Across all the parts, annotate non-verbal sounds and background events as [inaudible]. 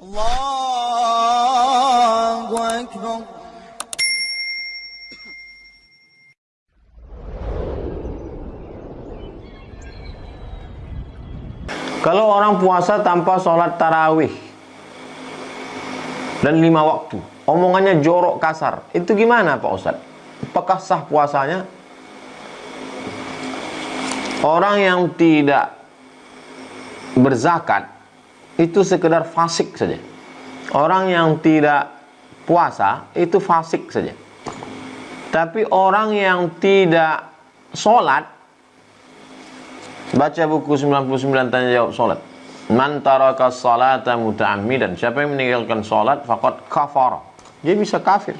الله أكبر Kalau orang puasa tanpa sholat tarawih dan lima waktu, omongannya jorok kasar, itu gimana Pak Ustadz? Apakah sah puasanya? Orang yang tidak berzakat itu sekedar fasik saja. Orang yang tidak puasa itu fasik saja. Tapi orang yang tidak sholat Baca buku 99 tanya jawab salat. Man taraka salata muta'ammidan. Siapa yang meninggalkan salat faqad kafara. Dia bisa kafir.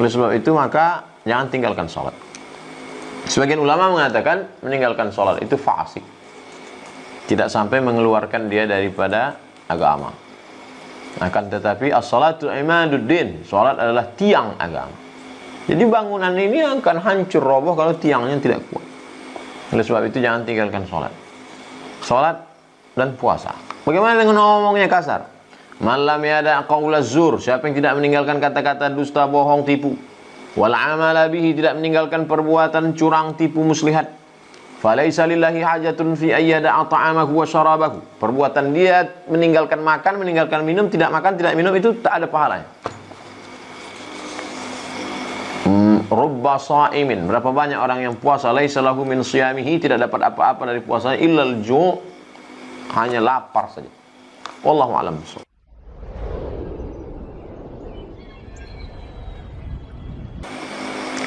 Oleh sebab itu maka jangan tinggalkan salat. Sebagian ulama mengatakan meninggalkan salat itu fasik. Tidak sampai mengeluarkan dia daripada agama. Akan tetapi as-salatu imaduddin. Salat adalah tiang agama. Jadi bangunan ini akan hancur roboh kalau tiangnya tidak kuat. Oleh sebab itu jangan tinggalkan sholat. Sholat dan puasa. Bagaimana dengan ngomongnya kasar? Malam ada qaula zur. Siapa yang tidak meninggalkan kata-kata dusta, bohong, tipu. Wal amala bihi tidak meninggalkan perbuatan curang, tipu, muslihat. Falaisa lillahi hajatun fi ayyada'a ta'amahu wa syarabahu. Perbuatan dia meninggalkan makan, meninggalkan minum, tidak makan, tidak minum itu tak ada pahalanya. rubba sa'imin. Berapa banyak orang yang puasa? Laisa lahu min siyamihi. Tidak dapat apa-apa dari puasanya. Illal ju' hanya lapar saja. Wallahu alam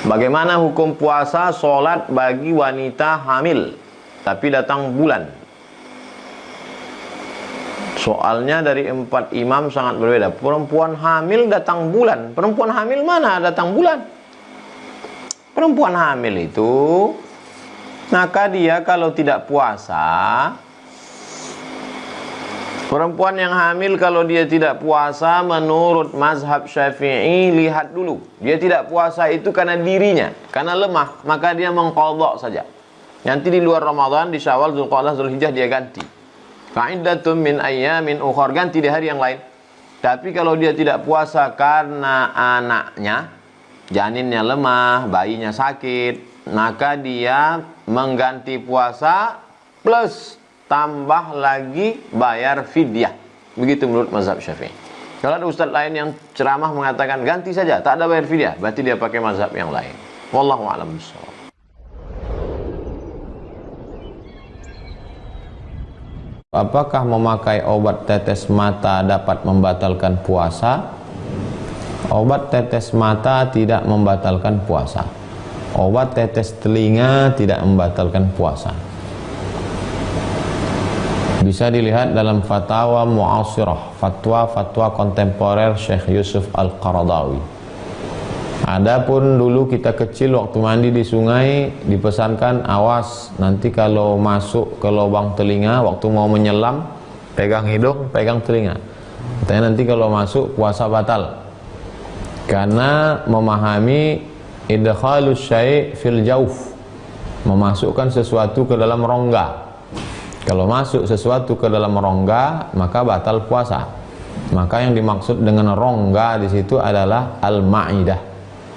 Bagaimana hukum puasa solat bagi wanita hamil tapi datang bulan? Soalnya dari empat imam sangat berbeda. Perempuan hamil datang bulan. Perempuan hamil mana datang bulan? Perempuan hamil itu maka dia kalau tidak puasa Perempuan yang hamil kalau dia tidak puasa menurut mazhab syafi'i lihat dulu. Dia tidak puasa itu karena dirinya, karena lemah, maka dia mengkodok saja. Nanti di luar Ramadan, di syawal, Zulqa'dah, Zulhijjah dia ganti. Fa'iddatum min ayyamin ukhor, ganti di hari yang lain. Tapi kalau dia tidak puasa karena anaknya, janinnya lemah, bayinya sakit, maka dia mengganti puasa plus tambah lagi bayar fidyah. Begitu menurut mazhab Syafi'i. Kalau ada ustaz lain yang ceramah mengatakan ganti saja, tak ada bayar fidyah, berarti dia pakai mazhab yang lain. Wallahu a'lam. Apakah memakai obat tetes mata dapat membatalkan puasa? Obat tetes mata tidak membatalkan puasa. Obat tetes telinga tidak membatalkan puasa. Bisa dilihat dalam fatwa mu'asirah, fatwa-fatwa kontemporer Syekh Yusuf Al-Qaradawi. Adapun dulu kita kecil waktu mandi di sungai dipesankan awas nanti kalau masuk ke lubang telinga waktu mau menyelam pegang hidung, pegang telinga. Katanya nanti kalau masuk puasa batal karena memahami idkhalus syai' fil jauf memasukkan sesuatu ke dalam rongga kalau masuk sesuatu ke dalam rongga maka batal puasa. Maka yang dimaksud dengan rongga di situ adalah al-ma'idah.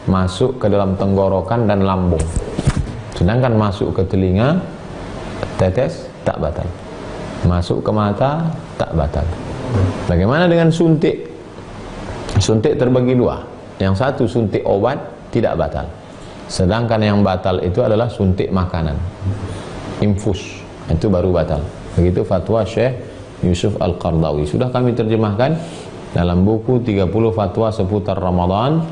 Masuk ke dalam tenggorokan dan lambung. Sedangkan masuk ke telinga tetes tak batal. Masuk ke mata tak batal. Bagaimana dengan suntik? Suntik terbagi dua. Yang satu suntik obat tidak batal. Sedangkan yang batal itu adalah suntik makanan. Infus itu baru batal. Begitu fatwa Syekh Yusuf Al-Qardawi. Sudah kami terjemahkan dalam buku 30 fatwa seputar Ramadan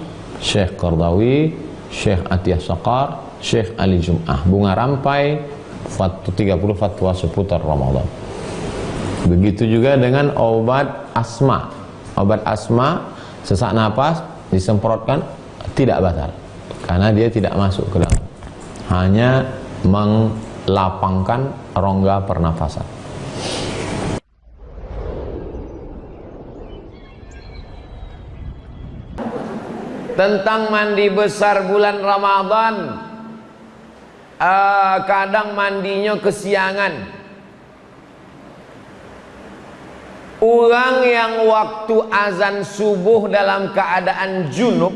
Syekh Qardawi, Syekh Atiyah Saqar, Syekh Ali Jum'ah. Bunga rampai fatwa 30 fatwa seputar Ramadan. Begitu juga dengan obat asma. Obat asma sesak napas disemprotkan tidak batal karena dia tidak masuk ke dalam hanya melapangkan rongga pernafasan. Tentang mandi besar bulan Ramadan uh, kadang mandinya kesiangan. Orang yang waktu azan subuh dalam keadaan junub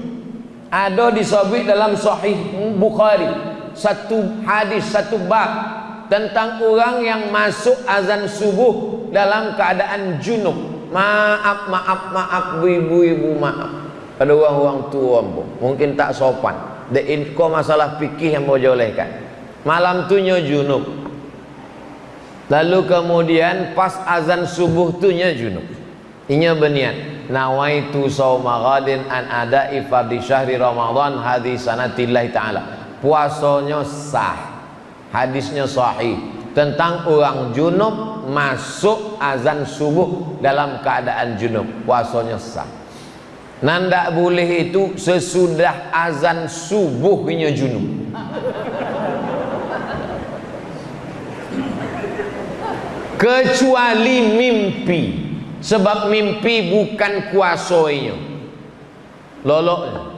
ada disebut dalam sahih Bukhari satu hadis satu bab tentang orang yang masuk azan subuh dalam keadaan junub. Maaf maaf maaf ibu-ibu maaf. Pada orang-orang tua mungkin tak sopan. The info masalah fikih yang mau jolehkan malam tu junub. Lalu kemudian pas azan subuh tu nya junub. Inya berniat nawaitu sauma ghadin an ada fardhi syahri Ramadan hadis sanatillah taala. Puasanya sah. Hadisnya sahih tentang orang junub masuk azan subuh dalam keadaan junub. Puasanya sah. Nanda boleh itu sesudah azan subuh inya junub. kecuali mimpi sebab mimpi bukan kuasanya loloknya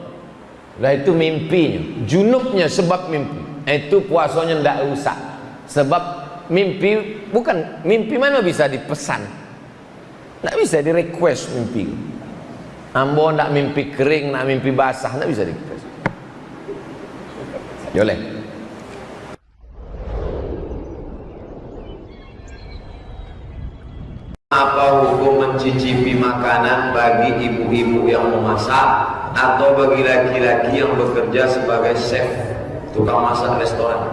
lah itu mimpinya. Junubnya sebab mimpi. Itu puasanya tidak usah sebab mimpi bukan mimpi mana bisa dipesan? Tidak bisa di request mimpi. Ambo tidak mimpi kering nak mimpi basah tidak bisa di request boleh Apa hukum mencicipi makanan bagi ibu-ibu yang memasak atau bagi laki-laki yang bekerja sebagai chef tukang masak restoran?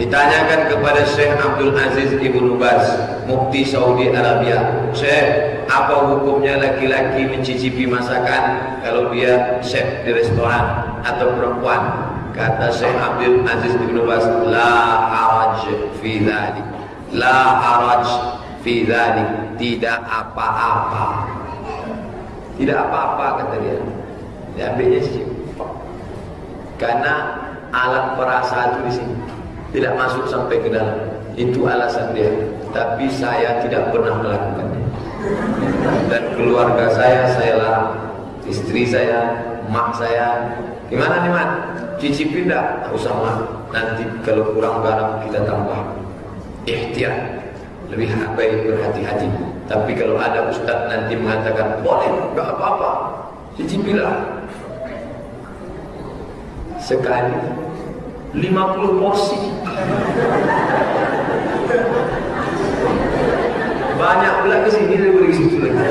Ditanyakan kepada Syekh Abdul Aziz Ibnu Baz, Mufti Saudi Arabia, Syekh, apa hukumnya laki-laki mencicipi masakan kalau dia chef di restoran atau perempuan? Kata Syekh Abdul Aziz Ibnu Baz, la haraj fi dhalik la haraj fi dhalik tidak apa-apa tidak apa-apa kata dia. Diambilnya sih karena alat perasa itu di sini. Tidak masuk sampai ke dalam. Itu alasan dia. Tapi saya tidak pernah melakukannya. Dan keluarga saya saya larang. Istri saya mak saya. Gimana nih mak? Cicipin dah usah mak. Nanti kalau kurang garam kita tambah. Ihtiyat lebih baik berhati-hati tapi kalau ada ustaz nanti mengatakan boleh enggak apa-apa. Cicipilah sekali. 50 porsi. Banyak pula ke sini daripada ke situ lagi.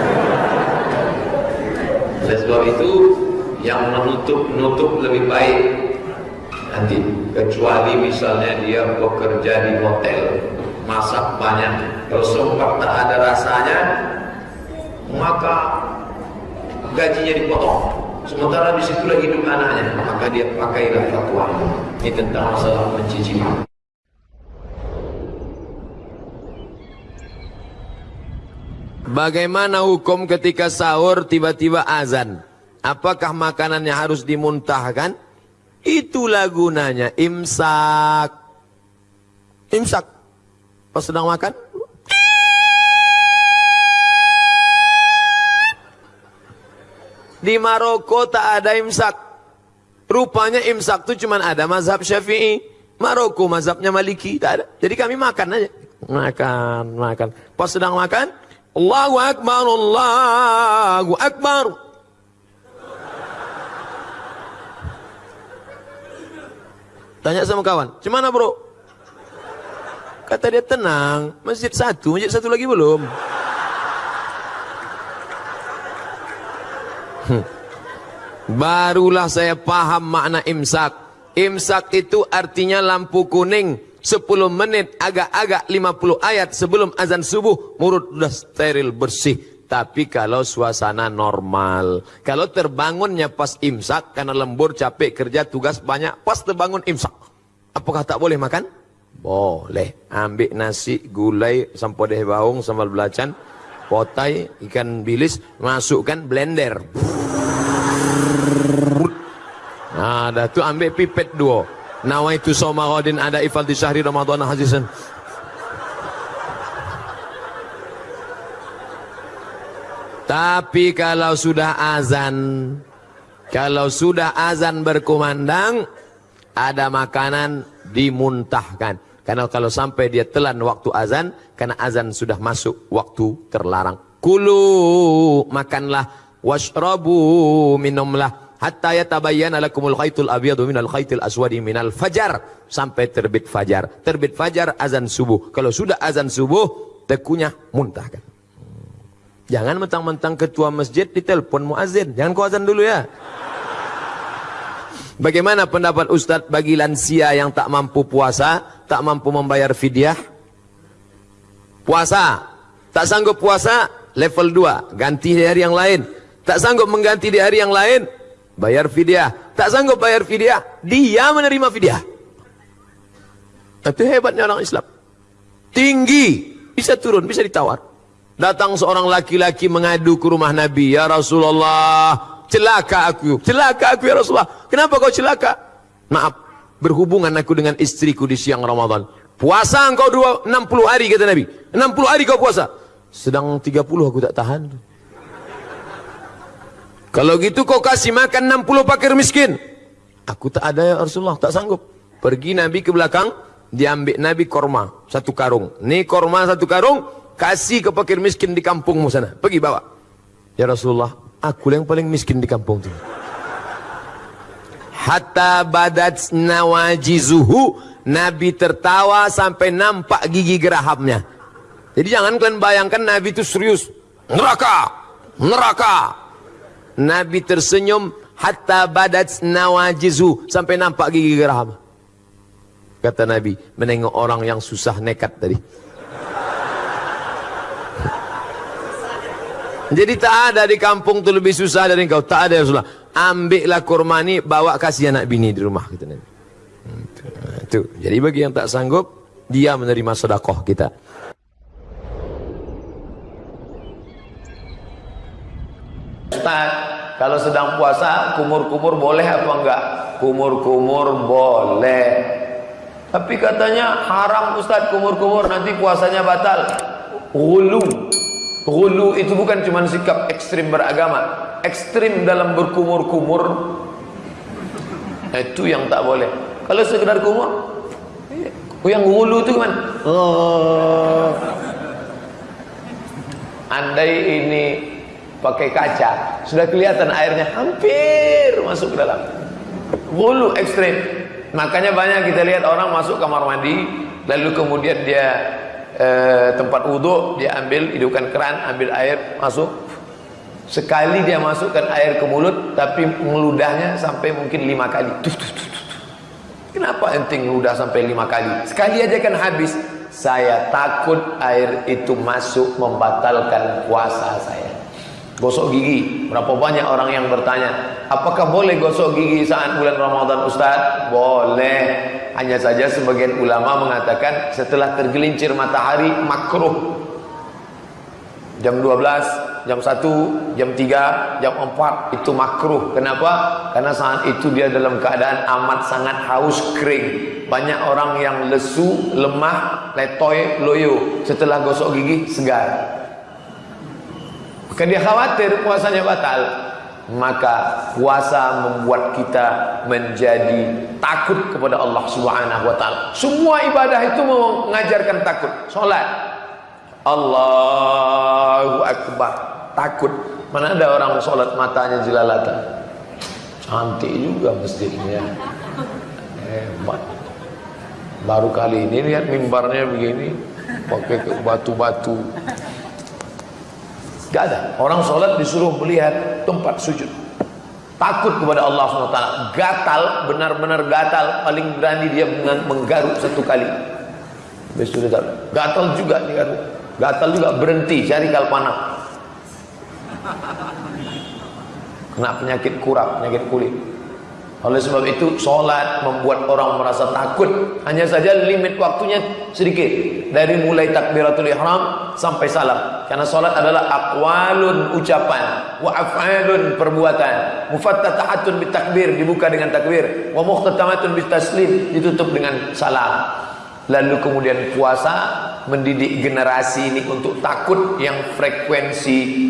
Oleh sebab itu yang menutup-nutup lebih baik nanti. Kecuali misalnya dia bekerja di hotel masak banyak kalau sempat tak ada rasanya maka gajinya dipotong sementara di situ lagi hidup anaknya maka dia pakailah fatwa ini tentang masalah mencicipi Bagaimana hukum ketika sahur tiba-tiba azan? Apakah makanannya harus dimuntahkan? Itulah gunanya imsak. Imsak. Pas sedang makan, di Maroko tak ada imsak. Rupanya imsak itu cuma ada mazhab syafi'i. Maroko mazhabnya maliki, tak ada. Jadi kami makan aja. Makan, makan. Pas sedang makan, Allahu Akbar, Allahu Akbar. Tanya sama kawan, gimana bro? Kata dia tenang, masjid satu, masjid satu lagi belum. Hmm. Barulah saya paham makna imsak. Imsak itu artinya lampu kuning 10 menit agak-agak 50 ayat sebelum azan subuh mulut sudah steril bersih. Tapi kalau suasana normal, kalau terbangunnya pas imsak karena lembur capek kerja tugas banyak, pas terbangun imsak. Apakah tak boleh makan? Boleh. Ambil nasi, gulai, sampah deh baung, sambal belacan, potai, ikan bilis, masukkan blender. Nah, dah tu ambil pipet dua. Nawaitu somarodin ada ifal di syahri Ramadan hazisan. Tapi kalau sudah azan, kalau sudah azan berkumandang, ada makanan dimuntahkan. Karena kalau sampai dia telan waktu azan, karena azan sudah masuk waktu terlarang. Kulu makanlah, washrabu minumlah, hatta yatabayyana lakumul khaitul abyadu minal khaitil aswadi minal fajar sampai terbit fajar. Terbit fajar azan subuh. Kalau sudah azan subuh, tekunya muntahkan. Jangan mentang-mentang ketua masjid ditelepon muazin. Jangan kau azan dulu ya. Bagaimana pendapat Ustadz bagi lansia yang tak mampu puasa, tak mampu membayar fidyah? Puasa, tak sanggup puasa, level 2, ganti di hari yang lain. Tak sanggup mengganti di hari yang lain, bayar fidyah. Tak sanggup bayar fidyah, dia menerima fidyah. Itu hebatnya orang Islam. Tinggi, bisa turun, bisa ditawar. Datang seorang laki-laki mengadu ke rumah Nabi, Ya Rasulullah, celaka aku, celaka aku ya Rasulullah. Kenapa kau celaka? Maaf, berhubungan aku dengan istriku di siang Ramadan. Puasa engkau dua, 60 hari kata Nabi. 60 hari kau puasa. Sedang 30 aku tak tahan. Kalau gitu kau kasih makan 60 pakir miskin. Aku tak ada ya Rasulullah, tak sanggup. Pergi Nabi ke belakang, diambil Nabi korma, satu karung. Ini korma satu karung, kasih ke pakir miskin di kampungmu sana. Pergi bawa. Ya Rasulullah, Aku yang paling miskin di kampung itu. Hatta badat nawajizuhu. Nabi tertawa sampai nampak gigi gerahamnya. Jadi jangan kalian bayangkan Nabi itu serius. Neraka, neraka. Nabi tersenyum hatta badat nawajizu sampai nampak gigi geraham. Kata Nabi, menengok orang yang susah nekat tadi. [laughs] Jadi tak ada di kampung tu lebih susah dari engkau. Tak ada Rasulullah. Ambillah kurma ni, bawa kasih anak bini di rumah. Gitu, Nabi. Itu. Jadi bagi yang tak sanggup, dia menerima sedekah kita. Ustaz, kalau sedang puasa, kumur-kumur boleh apa enggak? Kumur-kumur boleh. Tapi katanya haram Ustaz kumur-kumur, nanti puasanya batal. Gulu. Gulu itu bukan cuma sikap ekstrim beragama, ekstrim dalam berkumur-kumur. Itu yang tak boleh. Kalau sekedar kumur, yang gulu itu kan. Oh. Andai ini pakai kaca, sudah kelihatan airnya hampir masuk ke dalam. Gulu ekstrim. Makanya banyak kita lihat orang masuk kamar mandi, lalu kemudian dia eh, tempat wudhu dia ambil hidupkan keran ambil air masuk. Sekali dia masukkan air ke mulut tapi meludahnya sampai mungkin lima kali. Tuh, tuh, tuh, tuh. kenapa enting ludah sampai lima kali? Sekali aja kan habis. Saya takut air itu masuk membatalkan puasa saya gosok gigi. Berapa banyak orang yang bertanya apakah boleh gosok gigi saat bulan Ramadan Ustaz? Boleh. Hanya saja sebagian ulama mengatakan setelah tergelincir matahari makruh. Jam 12 jam 1 jam 3 jam 4 itu makruh. Kenapa? Karena saat itu dia dalam keadaan amat sangat haus kering. Banyak orang yang lesu lemah letoy loyo. Setelah gosok gigi segar Maka dia khawatir puasanya batal. Maka puasa membuat kita menjadi takut kepada Allah Subhanahu wa taala. Semua ibadah itu mengajarkan takut. Salat Allahu akbar, takut. Mana ada orang salat matanya jelalatan. Cantik juga masjidnya. Hebat. Baru kali ini lihat mimbarnya begini, pakai batu-batu. Gak ada. Orang sholat disuruh melihat tempat sujud. Takut kepada Allah SWT. Gatal, benar-benar gatal. Paling berani dia menggaruk satu kali. Gatal juga kan. Gatal juga berhenti cari kalpana. Kena penyakit kurap, penyakit kulit. Oleh sebab itu solat membuat orang merasa takut. Hanya saja limit waktunya sedikit. Dari mulai takbiratul ihram sampai salam. Karena solat adalah aqwalun ucapan. Wa af'alun perbuatan. Mufattatahatun bitakbir. Dibuka dengan takbir. Wa muhtatamatun bitaslim. Ditutup dengan salam. Lalu kemudian puasa mendidik generasi ini untuk takut yang frekuensi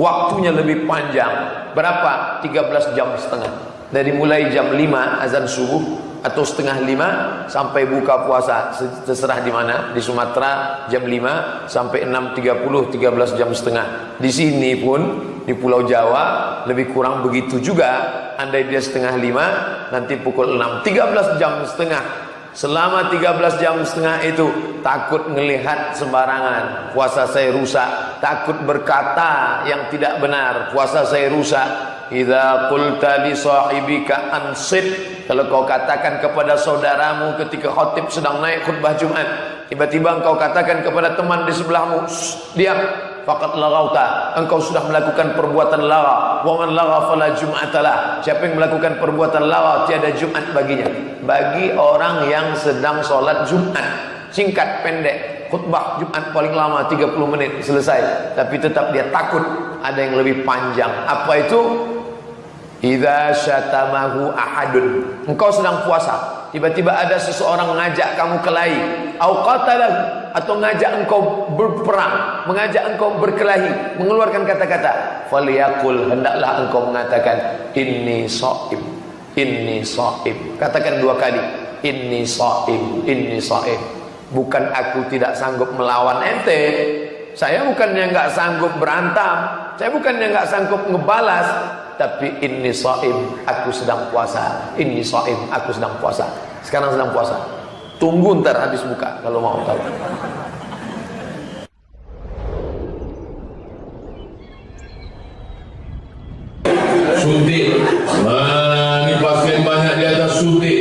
waktunya lebih panjang. Berapa? 13 jam setengah dari mulai jam 5 azan subuh atau setengah lima sampai buka puasa. Terserah di mana. Di Sumatera jam 5 sampai 6.30 13 jam setengah. Di sini pun di Pulau Jawa lebih kurang begitu juga. Andai dia setengah lima nanti pukul 6 13 jam setengah. Selama 13 jam setengah itu takut melihat sembarangan. Puasa saya rusak. Takut berkata yang tidak benar. Puasa saya rusak Idza qulta li sahibika ansit kalau kau katakan kepada saudaramu ketika khatib sedang naik khutbah Jumat tiba-tiba engkau katakan kepada teman di sebelahmu diam. Faqad laghauta engkau sudah melakukan perbuatan lara. Wa man lagha fala jum'atalah siapa yang melakukan perbuatan lara tiada Jumat baginya. Bagi orang yang sedang solat Jumat singkat pendek khutbah Jumat paling lama 30 menit selesai. Tapi tetap dia takut ada yang lebih panjang. Apa itu Idza syatamahu ahadun. Engkau sedang puasa, tiba-tiba ada seseorang mengajak kamu kelahi, au atau mengajak engkau berperang, mengajak engkau berkelahi, mengeluarkan kata-kata, falyaqul hendaklah engkau mengatakan inni shaim, inni shaim. Katakan dua kali, inni shaim, inni shaim. Bukan aku tidak sanggup melawan ente, saya bukannya enggak sanggup berantam, saya bukannya enggak sanggup ngebalas, tapi ini saim aku sedang puasa. Ini saim aku sedang puasa. Sekarang sedang puasa. Tunggu ntar habis buka kalau mau tahu. Suntik. Nah, ini pasien banyak di atas suntik?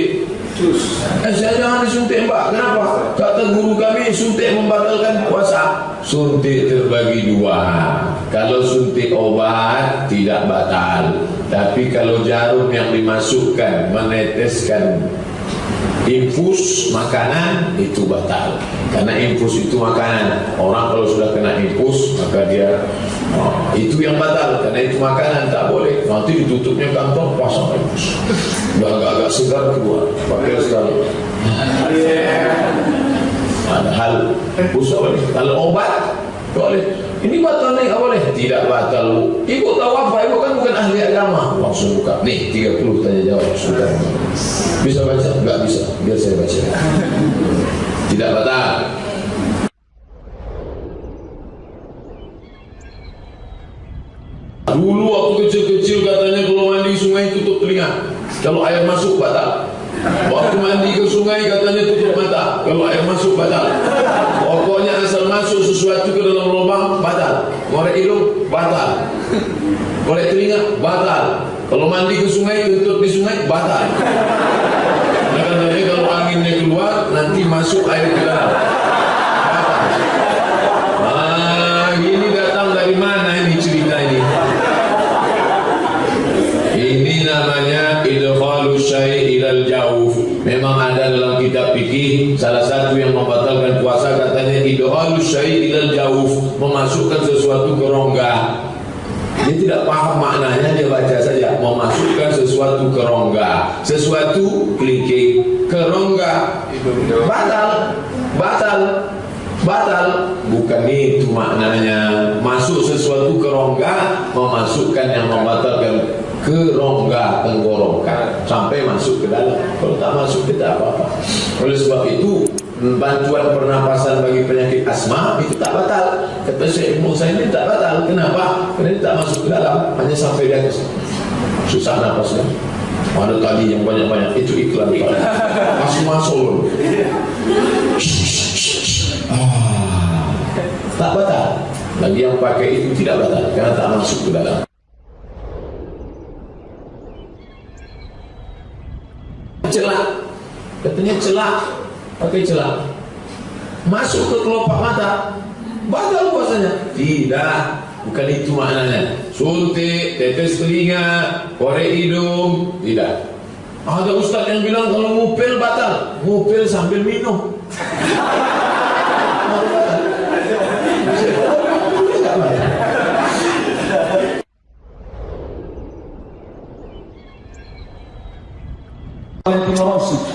Eh saya jangan disuntik mbak. Kenapa? Kata guru kami suntik membatalkan puasa. Suntik terbagi dua kalau suntik obat tidak batal. Tapi kalau jarum yang dimasukkan meneteskan infus makanan itu batal. Karena infus itu makanan. Orang kalau sudah kena infus maka dia oh, itu yang batal. Karena itu makanan tak boleh. Nanti ditutupnya kantong pasang infus. Udah agak-agak segar keluar. Pakai sekali Padahal usul boleh. Kalau obat boleh. Ini batal nih nggak boleh. Tidak batal. Ibu tahu apa? Ibu kan bukan ahli agama. Langsung buka. Nih 30 tanya jawab. Sudah. Bisa baca? Enggak bisa. Biar saya baca. Tidak batal. Dulu waktu kecil-kecil katanya kalau mandi sungai tutup telinga. Kalau air masuk batal. Waktu mandi ke sungai katanya tutup mata. Kalau air masuk batal. Pokoknya asal masuk sesuatu ke dalam lubang batal. Korek hidung batal. Korek telinga batal. Kalau mandi ke sungai tutup di sungai batal. Katanya kalau anginnya keluar nanti masuk air ke dalam idkhalu syai' jauf, memasukkan sesuatu ke rongga. Dia tidak paham maknanya dia baca saja memasukkan sesuatu ke rongga, sesuatu kelingking ke rongga. Batal, batal, batal. Bukan itu maknanya. Masuk sesuatu ke rongga, memasukkan yang membatalkan ke rongga tenggorokan sampai masuk ke dalam. Kalau tak masuk tidak apa-apa. Oleh sebab itu bantuan pernapasan bagi penyakit asma itu tak batal. Kata Syekh Ibnu saya ini tak batal. Kenapa? Karena ini tak masuk ke dalam, hanya sampai di atas. Susah napasnya. Ada tadi yang banyak-banyak itu iklan [laughs] masuk masuk. Ah, tak batal. Lagi yang pakai itu tidak batal karena tak masuk ke dalam. celak katanya celak pakai celak masuk ke kelopak mata batal puasanya. Tidak bukan itu maknanya. Suntik tetes telinga korek hidung tidak. Ada ustaz yang bilang kalau ngupil batal. Ngupil sambil minum. Valentino Rossi.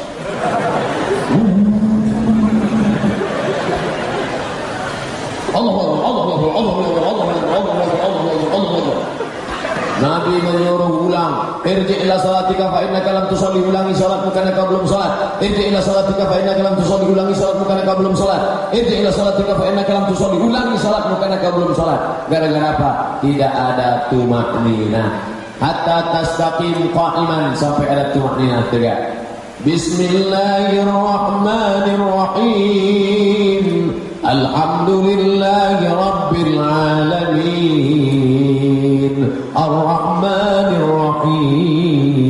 Irji ila salatika fa innaka lam tusalli ulangi salatmu karena kau belum salat. Gara-gara apa? Tidak ada tumak nina hatta tastaqim qa'iman. Sampai ada tumak nina tegak Bismillahirrahmanirrahim. Alhamdulillahi Rabbil Alamin. Ar-Rahmanir Rahim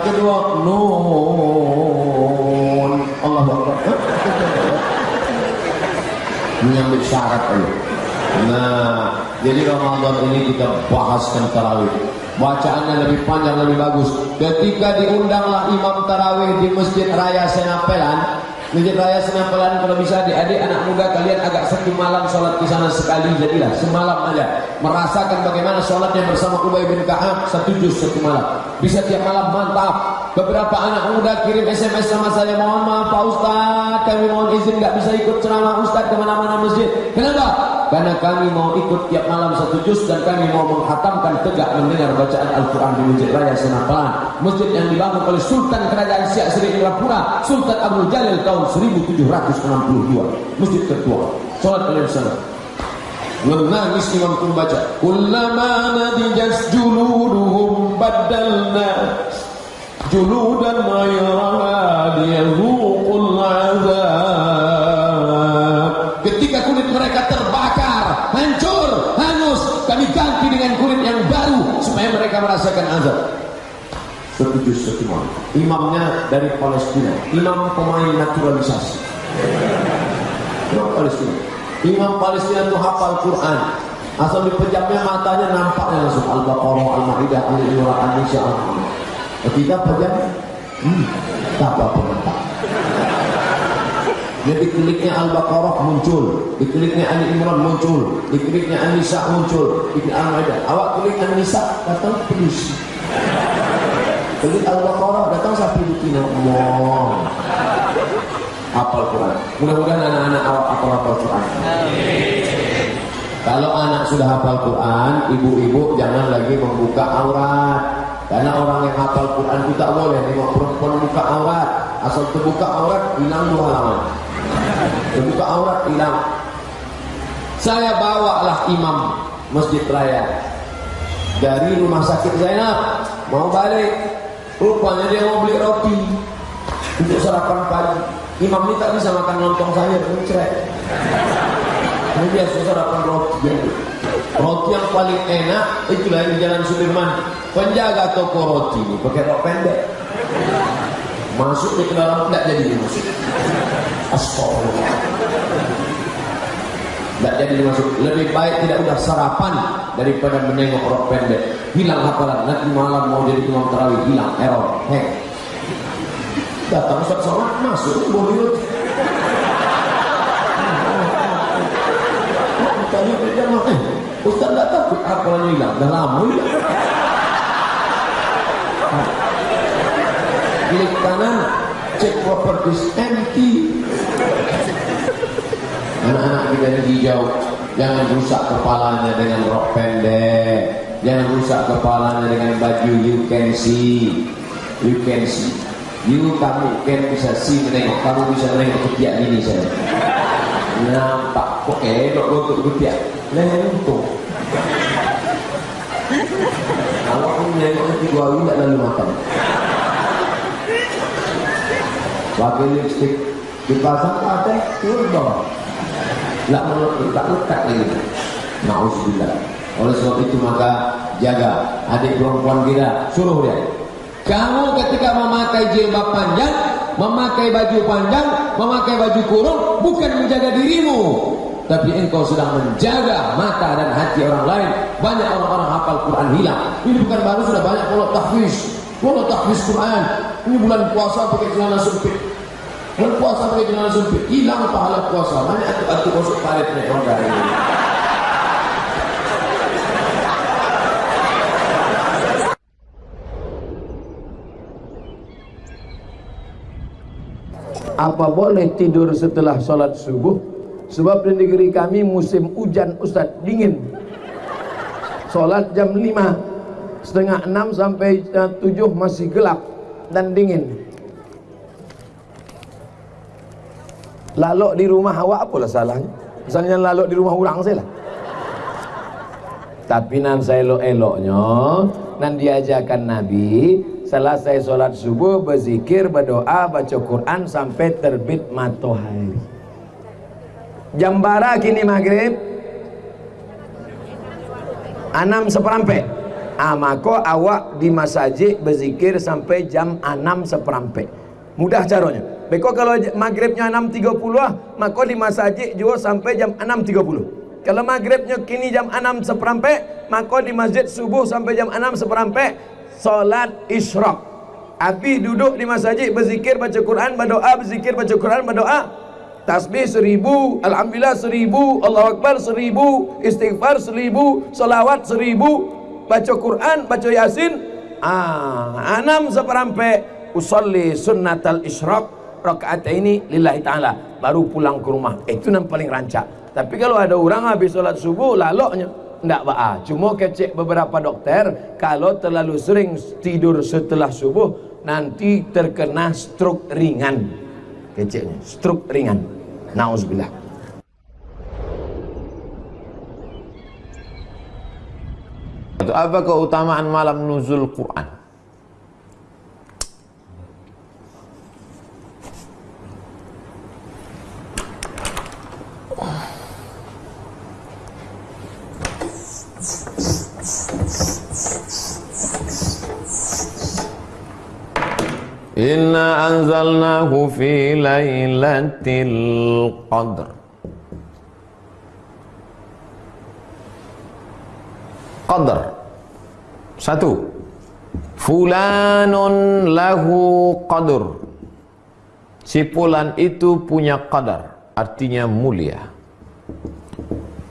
Yang kedua, nun. Allahu Akbar menyambut syarat itu. Nah, jadi Ramadan ini kita bahaskan tarawih. Bacaannya lebih panjang, lebih bagus. Ketika diundanglah imam tarawih di Masjid Raya Senapelan, Masjid Raya Senapelan kalau bisa adik-adik anak muda kalian agak satu malam sholat di sana sekali jadilah. Semalam aja. Merasakan bagaimana sholatnya bersama Ubay bin Ka'ab satu juz satu malam. Bisa tiap malam mantap. Beberapa anak muda kirim SMS sama saya mohon maaf Pak Ustaz kami mohon izin nggak bisa ikut ceramah Ustaz ke mana-mana masjid. Kenapa karena kami mau ikut tiap malam satu juz dan kami mau menghatamkan tegak mendengar bacaan Al-Quran di Masjid Raya Senapelan masjid yang dibangun oleh Sultan Kerajaan Siak Sri Indrapura Sultan Abdul Jalil tahun 1762 masjid tertua sholat kalian sana menangis imam pun baca kullama nadijas juluduhum badalna juludan ghayraha liyazuqul azab setuju setuju imamnya dari Palestina. Imam pemain naturalisasi. Imam Palestina. Imam Palestina itu hafal Quran. Asal dipejamnya matanya nampaknya langsung Al-Baqarah, Al-Ma'idah, Al-Imran, Al-Nisa, Al-Muhammad ketika pejam hmm, tak apa-apa jadi kliknya Al-Baqarah muncul, dikliknya Ali Imran muncul, dikliknya An-Nisa muncul, diklik Al-Maidah. Awak klik An-Nisa datang polisi. Klik Al-Baqarah datang sapi di kino. Allah. Hafal Quran. Mudah-mudahan anak-anak awak hafal-hafal Quran. Kalau anak sudah hafal Quran, ibu-ibu jangan lagi membuka aurat. Karena orang yang hafal Quran itu tak boleh tengok perempuan buka aurat. Asal terbuka aurat, hilang dua halaman. Terbuka aurat hilang. Saya bawalah imam masjid raya dari rumah sakit Zainab mau balik. Rupanya dia mau beli roti untuk sarapan pagi. Imam ini tak bisa makan lontong sayur, cerai. Ini dia sarapan roti. Roti yang paling enak itu di Jalan Sudirman. Penjaga toko roti ini pakai rok pendek. Masuk ke dalam tidak jadi masuk. Astagfirullah. Tidak jadi masuk. Lebih baik tidak udah sarapan daripada menengok rok pendek. Hilang hafalan. Nanti malam mau jadi imam tarawih hilang error. Hei. Datang Ustaz Somad masuk boleh. Tanya eh, Ustaz tak takut hafalannya hilang. Dah lama hilang. Klik kanan, cek properties empty. Anak-anak kita yang hijau, jangan rusak kepalanya dengan rok pendek. Jangan rusak kepalanya dengan baju you can see. You can see. You kamu can bisa see menengok. Kamu bisa menengok ketiak ini saya. Nampak kok elok untuk ketiak. Untung. Kalau aku menengok ketiak hari tidak lalu makan. Pakai lipstick dipasang pakai turun tak melekat, tak lekat lagi. Nauzubillah. Oleh sebab itu maka jaga adik perempuan kita, suruh dia. Kamu ketika memakai jilbab panjang, memakai baju panjang, memakai baju kurung bukan menjaga dirimu, tapi engkau sedang menjaga mata dan hati orang lain. Banyak orang-orang hafal Quran hilang. Ini bukan baru sudah banyak kalau tahfiz, kalau tahfiz Quran. Ini bulan puasa pakai celana sempit. Bulan puasa pakai celana sempit, hilang pahala puasa. Banyak atu-atu masuk parit orang dari ini. Apa boleh tidur setelah sholat subuh? Sebab di negeri kami musim hujan Ustaz dingin. Sholat jam 5 setengah 6 sampai 7 masih gelap dan dingin. Lalok di rumah awak apalah salahnya? Misalnya lalok di rumah orang saya lah. Tapi nan saya elok-eloknya nan diajarkan Nabi selesai sholat subuh berzikir berdoa baca Quran sampai terbit matahari jam bara kini maghrib enam seperampe ah maka awak di masjid berzikir sampai jam enam seperampe mudah caranya. Beko kalau maghribnya 6.30 ah, maka di masjid juga sampai jam 6.30 kalau maghribnya kini jam 6 seperampe maka di masjid subuh sampai jam 6 seperampe solat isyraq Abi duduk di masjid berzikir baca Quran berdoa berzikir baca Quran berdoa. Tasbih seribu alhamdulillah seribu Allah Akbar seribu istighfar seribu salawat seribu. Baca Quran baca Yasin ah enam seperampe usolli sunnatal isyraq rakaat ini lillahi ta'ala. Baru pulang ke rumah. Itu yang paling rancak. Tapi kalau ada orang habis sholat subuh laloknya tidak ba'a. Cuma kecek beberapa dokter kalau terlalu sering tidur setelah subuh nanti terkena stroke ringan. Keceknya stroke ringan. Na'udzubillah Apa keutamaan malam nuzul Quran? Inna anzalnahu fi laylatil qadr. Qadr. Satu. Fulanun lahu qadr Si fulan itu punya qadar Artinya mulia.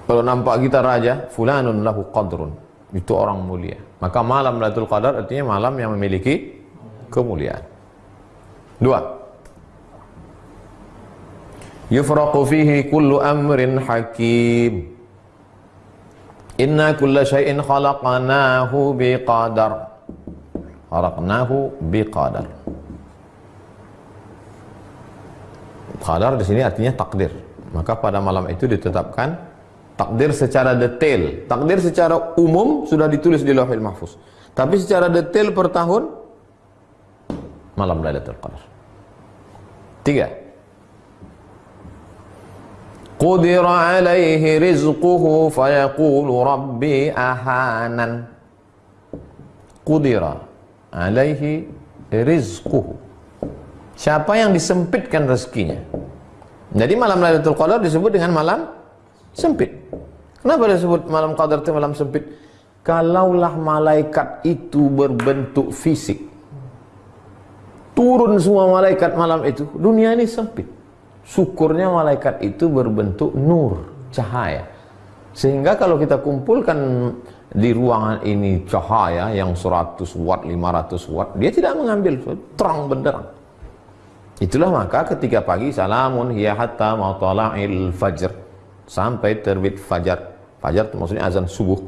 Kalau nampak kita raja Fulanun lahu qadrun. Itu orang mulia. Maka malam Lailatul Qadar artinya malam yang memiliki kemuliaan Dua. Yufraqu fihi kullu amrin hakim. Inna kulla syai'in khalaqnahu biqadar. Khalaqnahu biqadar. Qadar di sini artinya takdir. Maka pada malam itu ditetapkan takdir secara detail. Takdir secara umum sudah ditulis di Lauhul Mahfuz. Tapi secara detail per tahun malam Lailatul Qadar. Tiga. Qudira alaihi rizquhu fayaqulu rabbi ahanan. Qudira alaihi rizquhu. Siapa yang disempitkan rezekinya? Jadi malam Lailatul Qadar disebut dengan malam sempit. Kenapa disebut malam Qadar itu malam sempit? Kalaulah malaikat itu berbentuk fisik, turun semua malaikat malam itu dunia ini sempit. Syukurnya malaikat itu berbentuk nur cahaya. Sehingga kalau kita kumpulkan di ruangan ini cahaya yang 100 watt 500 watt dia tidak mengambil terang benderang. Itulah maka ketika pagi salamun hiya hatta matala'il fajr. Sampai terbit fajar. Fajar itu maksudnya azan subuh.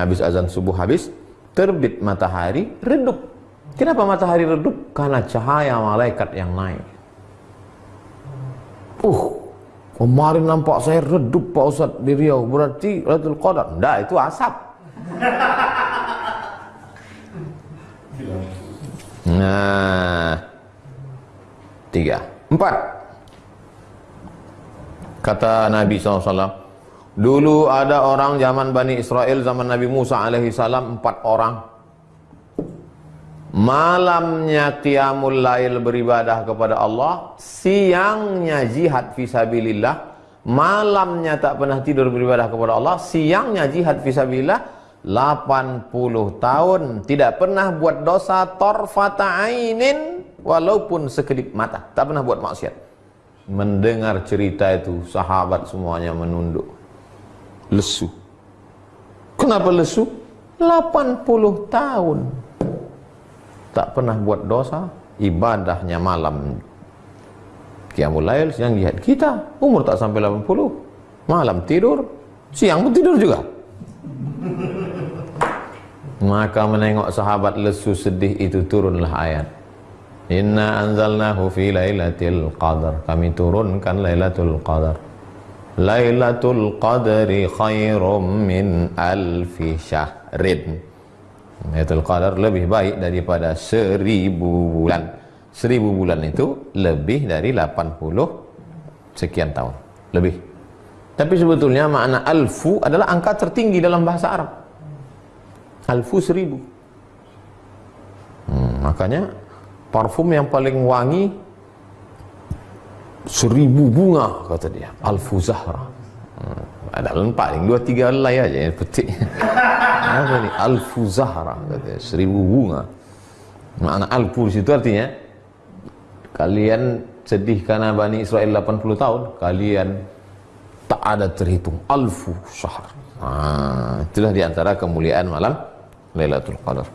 Habis azan subuh habis terbit matahari redup Kenapa matahari redup? Karena cahaya malaikat yang naik. Uh, kemarin nampak saya redup Pak Ustaz di Riau. Berarti Lailatul Qadar. Enggak, itu asap. Nah, tiga, empat. Kata Nabi SAW, dulu ada orang zaman Bani Israel, zaman Nabi Musa alaihi salam, empat orang malamnya qiyamul lail beribadah kepada Allah, siangnya jihad fisabilillah, malamnya tak pernah tidur beribadah kepada Allah, siangnya jihad fisabilillah, 80 tahun tidak pernah buat dosa torfata ainin walaupun sekedip mata, tak pernah buat maksiat. Mendengar cerita itu, sahabat semuanya menunduk. Lesu. Kenapa lesu? 80 tahun tak pernah buat dosa, ibadahnya malam Qiyamul Lail, siang jihad. Kita umur tak sampai 80, malam tidur, siang pun tidur juga. Maka menengok sahabat lesu sedih itu turunlah ayat. Inna anzalnahu fi lailatul qadar. Kami turunkan Lailatul Qadar. Lailatul Qadri khairum min alfi syahrin. Lailatul Qadar lebih baik daripada seribu bulan. Seribu bulan itu lebih dari 80 sekian tahun. Lebih. Tapi sebetulnya makna alfu adalah angka tertinggi dalam bahasa Arab. Alfu seribu. Hmm, makanya parfum yang paling wangi seribu bunga kata dia. Alfu Zahra. Hmm, ada paling dua tiga helai aja yang petik. [laughs] Apa ni? Alfu Zahra kata dia. Seribu bunga. Makna alfu situ artinya kalian sedih karena Bani Israel 80 tahun, kalian tak ada terhitung alfu syahr. Ah, itulah di antara kemuliaan malam Lailatul Qadar.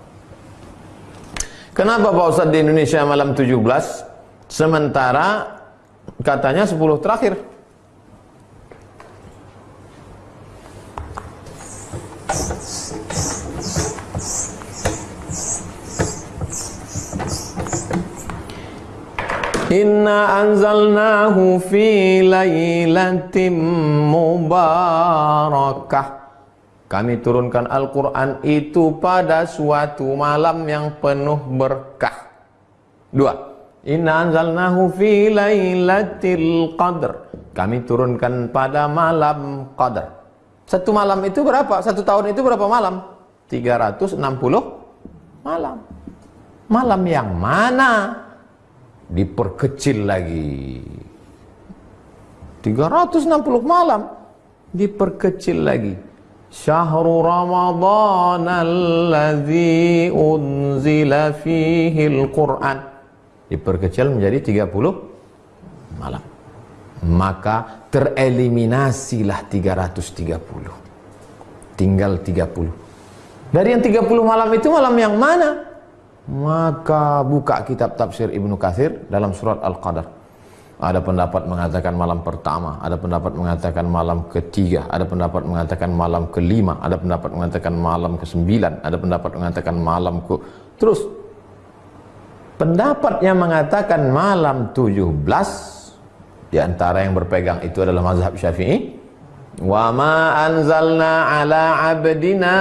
Kenapa Pak Ustaz di Indonesia malam 17 sementara katanya 10 terakhir? Inna anzalnahu fi lailatin mubarakah kami turunkan Al-Quran itu pada suatu malam yang penuh berkah. Dua. Inna anzalnahu fi laylatil qadr. Kami turunkan pada malam qadar. Satu malam itu berapa? Satu tahun itu berapa malam? 360 malam. Malam yang mana? diperkecil lagi. 360 malam diperkecil lagi. Syahrul Ramadhan alladhi unzila fihi quran diperkecil menjadi 30 malam. Maka tereliminasilah 330 tinggal 30 dari yang 30 malam itu malam yang mana? Maka buka kitab tafsir Ibnu Katsir dalam surat Al-Qadar. Ada pendapat mengatakan malam pertama, ada pendapat mengatakan malam ketiga, ada pendapat mengatakan malam kelima, ada pendapat mengatakan malam kesembilan, ada pendapat mengatakan malam ke... Terus, pendapat yang mengatakan malam tujuh belas, di antara yang berpegang itu adalah mazhab syafi'i, wa ma anzalna ala abdina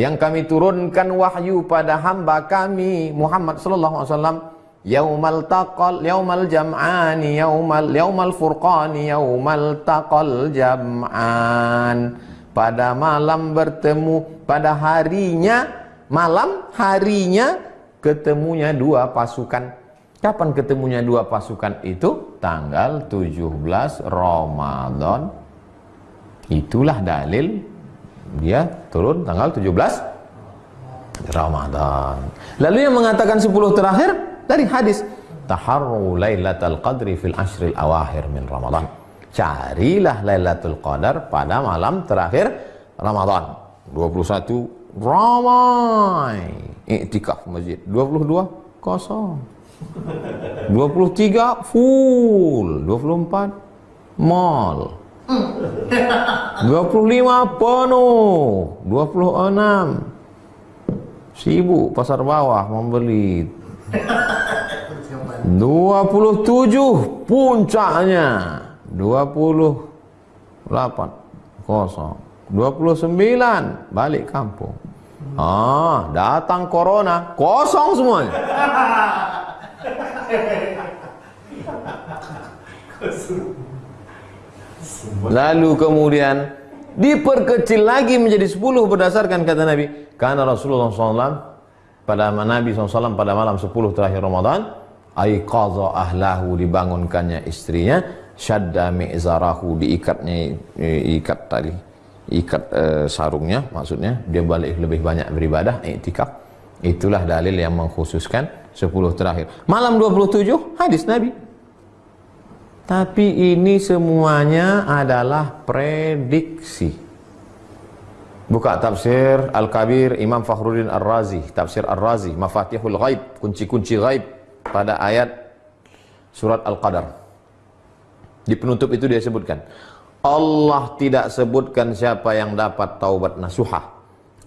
yang kami turunkan wahyu pada hamba kami Muhammad sallallahu alaihi wasallam Yaumal taqal yaumal jam'ani yaumal yaumal furqani yaumal taqal jam'an. Pada malam bertemu pada harinya malam harinya ketemunya dua pasukan. Kapan ketemunya dua pasukan itu? Tanggal 17 Ramadan. Itulah dalil dia turun tanggal 17 Ramadan. Lalu yang mengatakan 10 terakhir dari hadis taharru lailatul qadri fil ashril awahir min ramadan. Carilah lailatul qadar pada malam terakhir ramadan. 21 ramai iktikaf masjid. 22 kosong. 23 full. 24 mall 25 penuh. 26 sibuk pasar bawah membeli 27 puncaknya. 28 kosong. 29 balik kampung. Ah datang corona kosong semuanya [laughs] lalu kemudian diperkecil lagi menjadi 10 berdasarkan kata Nabi. Karena Rasulullah SAW pada Nabi SAW pada malam 10 terakhir Ramadan aiqadha ahlahu dibangunkannya istrinya syadda mi'zarahu diikatnya ikat tadi ikat uh, sarungnya maksudnya. Dia balik lebih banyak beribadah iktikaf itulah dalil yang mengkhususkan 10 terakhir. Malam 27 hadis Nabi tapi ini semuanya adalah prediksi. Buka tafsir Al-Kabir Imam Fakhruddin Ar-Razi. Tafsir Ar-Razi Mafatihul Ghaib kunci-kunci ghaib pada ayat surat Al-Qadar. Di penutup itu dia sebutkan Allah tidak sebutkan siapa yang dapat taubat nasuhah.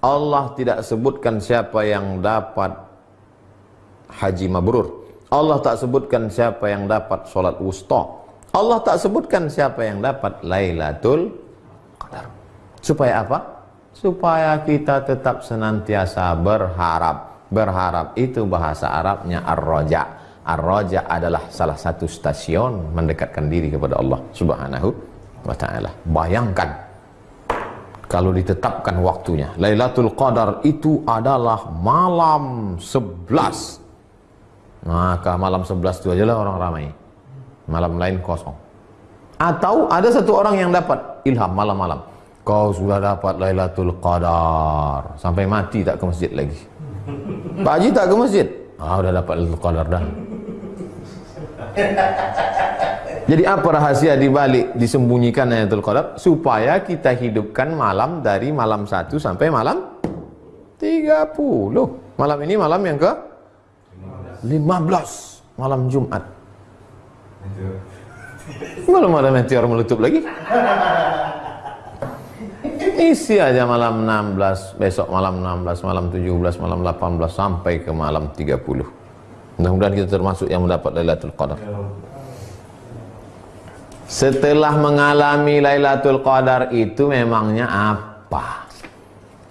Allah tidak sebutkan siapa yang dapat haji mabrur. Allah tak sebutkan siapa yang dapat solat wusta Allah tak sebutkan siapa yang dapat Lailatul Qadar supaya apa? supaya kita tetap senantiasa berharap berharap itu bahasa Arabnya ar-raja Ar-Raja adalah salah satu stasiun mendekatkan diri kepada Allah Subhanahu wa taala. Bayangkan kalau ditetapkan waktunya. Lailatul Qadar itu adalah malam 11. Maka malam 11 itu aja lah orang ramai. Malam lain kosong. Atau ada satu orang yang dapat ilham malam-malam. Kau sudah dapat Lailatul Qadar. Sampai mati tak ke masjid lagi. Pak Haji tak ke masjid? Ah, udah dapat Lailatul Qadar dah. Jadi apa rahasia di balik disembunyikan Lailatul Qadar supaya kita hidupkan malam dari malam 1 sampai malam 30. Malam ini malam yang ke 15 malam Jumat. Belum ada meteor meletup lagi. Isi aja malam 16, besok malam 16, malam 17, malam 18 sampai ke malam 30. Mudah-mudahan kita termasuk yang mendapat Lailatul Qadar. Setelah mengalami Lailatul Qadar itu memangnya apa?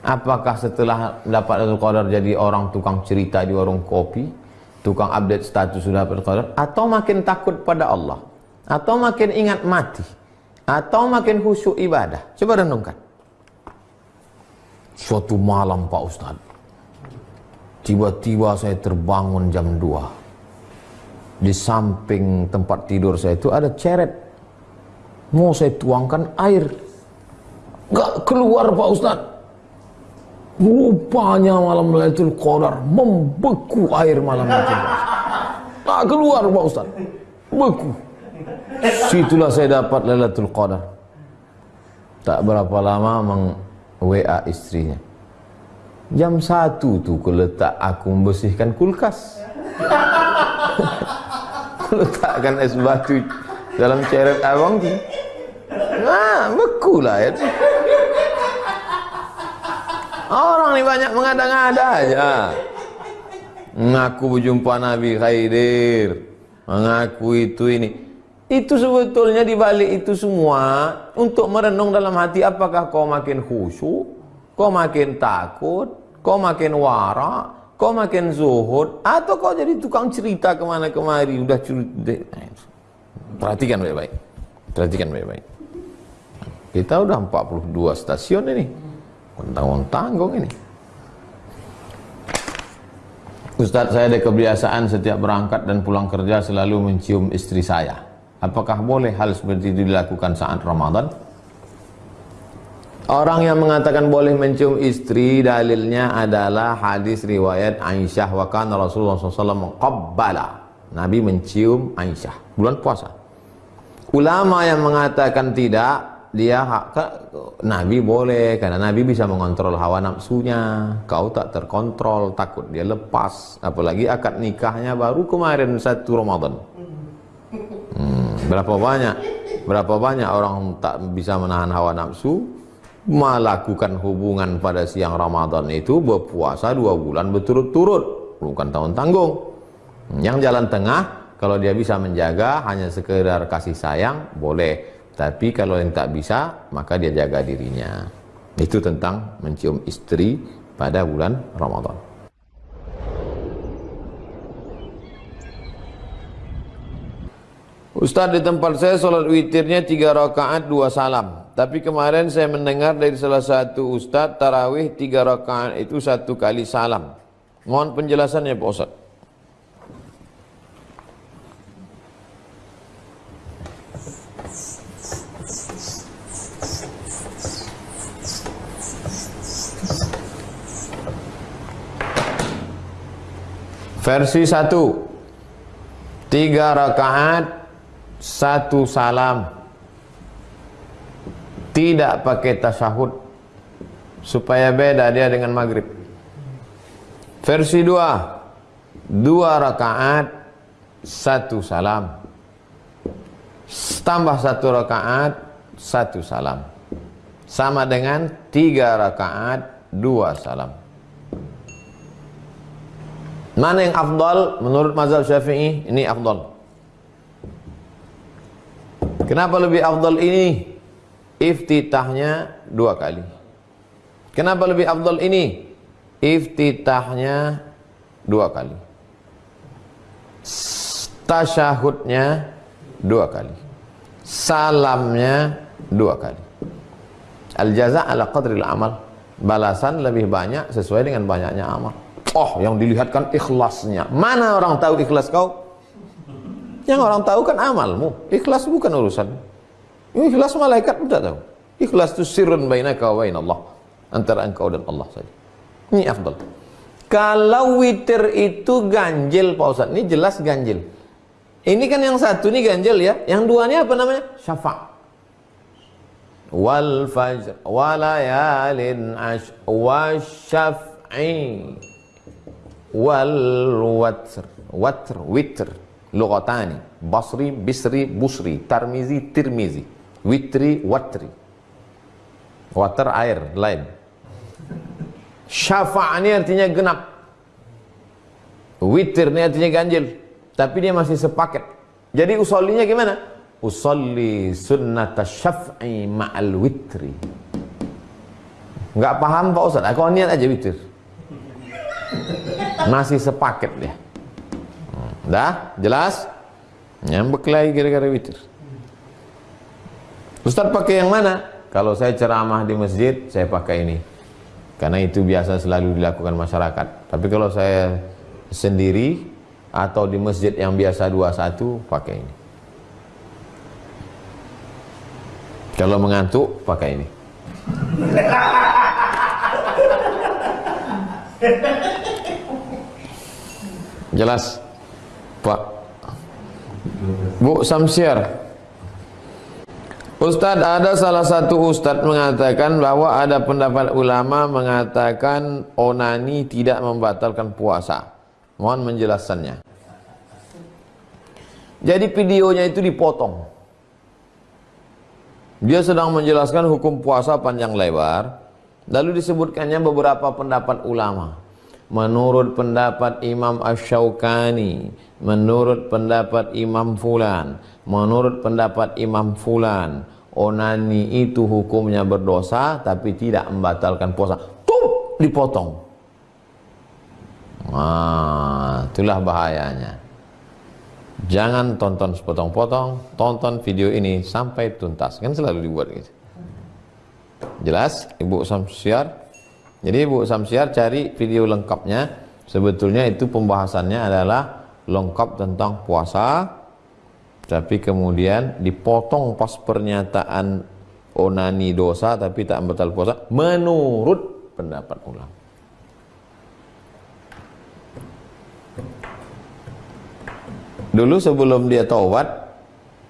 Apakah setelah dapat Lailatul Qadar jadi orang tukang cerita di warung kopi, tukang update status sudah Qadar atau makin takut pada Allah? Atau makin ingat mati? Atau makin khusyuk ibadah? Coba renungkan. Suatu malam Pak Ustadz Tiba-tiba saya terbangun jam 2. Di samping tempat tidur saya itu ada ceret. Mau saya tuangkan air. Gak keluar Pak Ustaz. Rupanya malam Lailatul Qadar membeku air malam itu. Gak keluar Pak Ustaz. Beku. Situlah saya dapat Lailatul Qadar. Tak berapa lama meng WA istrinya Jam satu tu aku letak aku membersihkan kulkas. [laughs] letakkan es batu dalam ceret abang tu. Nah, beku lah ya. Orang ni banyak mengada-ngada aja. Mengaku berjumpa Nabi Khaidir. Mengaku itu ini. Itu sebetulnya di balik itu semua untuk merenung dalam hati apakah kau makin khusyuk, kau makin takut, kau makin wara, kau makin zuhud, atau kau jadi tukang cerita ke mana kemari, udah cerita. Perhatikan baik-baik. Perhatikan baik-baik. Kita udah 42 stasiun ini. Tanggung-tanggung ini. Ustadz saya ada kebiasaan setiap berangkat dan pulang kerja selalu mencium istri saya. Apakah boleh hal seperti itu dilakukan saat Ramadan? Orang yang mengatakan boleh mencium istri dalilnya adalah hadis riwayat Aisyah wa kana Rasulullah SAW qabbala. Nabi mencium Aisyah bulan puasa. Ulama yang mengatakan tidak dia Nabi boleh karena Nabi bisa mengontrol hawa nafsunya. Kau tak terkontrol, takut dia lepas. Apalagi akad nikahnya baru kemarin satu Ramadan. Hmm, berapa banyak berapa banyak orang tak bisa menahan hawa nafsu melakukan hubungan pada siang Ramadan itu berpuasa dua bulan berturut-turut bukan tahun tanggung yang jalan tengah kalau dia bisa menjaga hanya sekedar kasih sayang boleh tapi kalau yang tak bisa maka dia jaga dirinya itu tentang mencium istri pada bulan Ramadan Ustaz di tempat saya solat witirnya tiga rakaat dua salam tapi kemarin saya mendengar dari salah satu ustaz tarawih tiga rakaat itu satu kali salam. Mohon penjelasannya Pak Ustaz. Versi 1 Tiga rakaat Satu salam. Tidak pakai tasyahud Supaya beda dia dengan maghrib. Versi 2 Dua rakaat Satu salam. Tambah satu rakaat Satu salam. Sama dengan tiga rakaat Dua salam Mana yang afdal menurut mazhab Syafi'i? Ini afdal. Kenapa lebih afdal ini? Iftitahnya dua kali. Kenapa lebih afdal ini? Iftitahnya dua kali. Tasyahudnya dua kali. Salamnya dua kali. Al-jaza' ala qadril amal. Balasan lebih banyak sesuai dengan banyaknya amal. Oh, yang dilihatkan ikhlasnya. Mana orang tahu ikhlas kau? Yang orang tahu kan amalmu. Ikhlas bukan urusan. Ikhlas malaikat tidak tahu. Ikhlas itu sirrun bainaka wa Allah. Antara engkau dan Allah saja. Ini afdal. Kalau witir itu ganjil Pak Ustaz. Ini jelas ganjil. Ini kan yang satu ini ganjil ya. Yang dua ini apa namanya? Syafa' wal fajr walayalin ash wasyaf'i wal watr watr witr lugatani basri bisri busri tarmizi tirmizi witri watri. Water air lain. Syafa' ini artinya genap. Witir ini artinya ganjil. Tapi dia masih sepaket. Jadi usollinya gimana? Usolli sunnat syaf'i ma'al witri. Nggak paham Pak Ustaz? Aku niat aja witir masih sepaket dia. Dah? Jelas? Nyambek lagi gara-gara witir. Ustaz pakai yang mana? Kalau saya ceramah di masjid saya pakai ini. Karena itu biasa selalu dilakukan masyarakat. Tapi kalau saya sendiri atau di masjid yang biasa dua satu pakai ini. Kalau mengantuk pakai ini [laughs] Jelas? Pak. Bu Samsiar. Ustadz ada salah satu ustadz mengatakan bahwa ada pendapat ulama mengatakan onani tidak membatalkan puasa. Mohon menjelaskannya. Jadi videonya itu dipotong. Dia sedang menjelaskan hukum puasa panjang lebar. Lalu disebutkannya beberapa pendapat ulama menurut pendapat Imam Ash-Shawqani, menurut pendapat Imam Fulan, menurut pendapat Imam Fulan, onani itu hukumnya berdosa tapi tidak membatalkan puasa. Tuh, dipotong. Nah, itulah bahayanya. Jangan tonton sepotong-potong, tonton video ini sampai tuntas. Kan selalu dibuat gitu. Jelas, Ibu Samsiar? Jadi Bu Samsiar cari video lengkapnya. Sebetulnya itu pembahasannya adalah lengkap tentang puasa. Tapi kemudian dipotong pas pernyataan onani dosa tapi tak batal puasa menurut pendapat ulama. Dulu sebelum dia taubat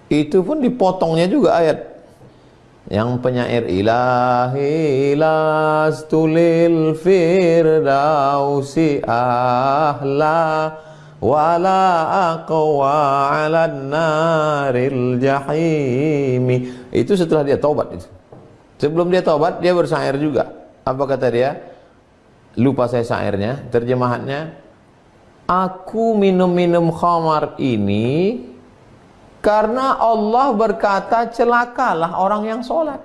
itu pun dipotongnya juga ayat yang penyair ilahi lastulil firdausi ahla wala aqwa ala naril jahimi. Itu setelah dia taubat itu. Sebelum dia taubat dia bersair juga. Apa kata dia? Lupa saya syairnya terjemahannya. Aku minum-minum khamar ini karena Allah berkata celakalah orang yang sholat.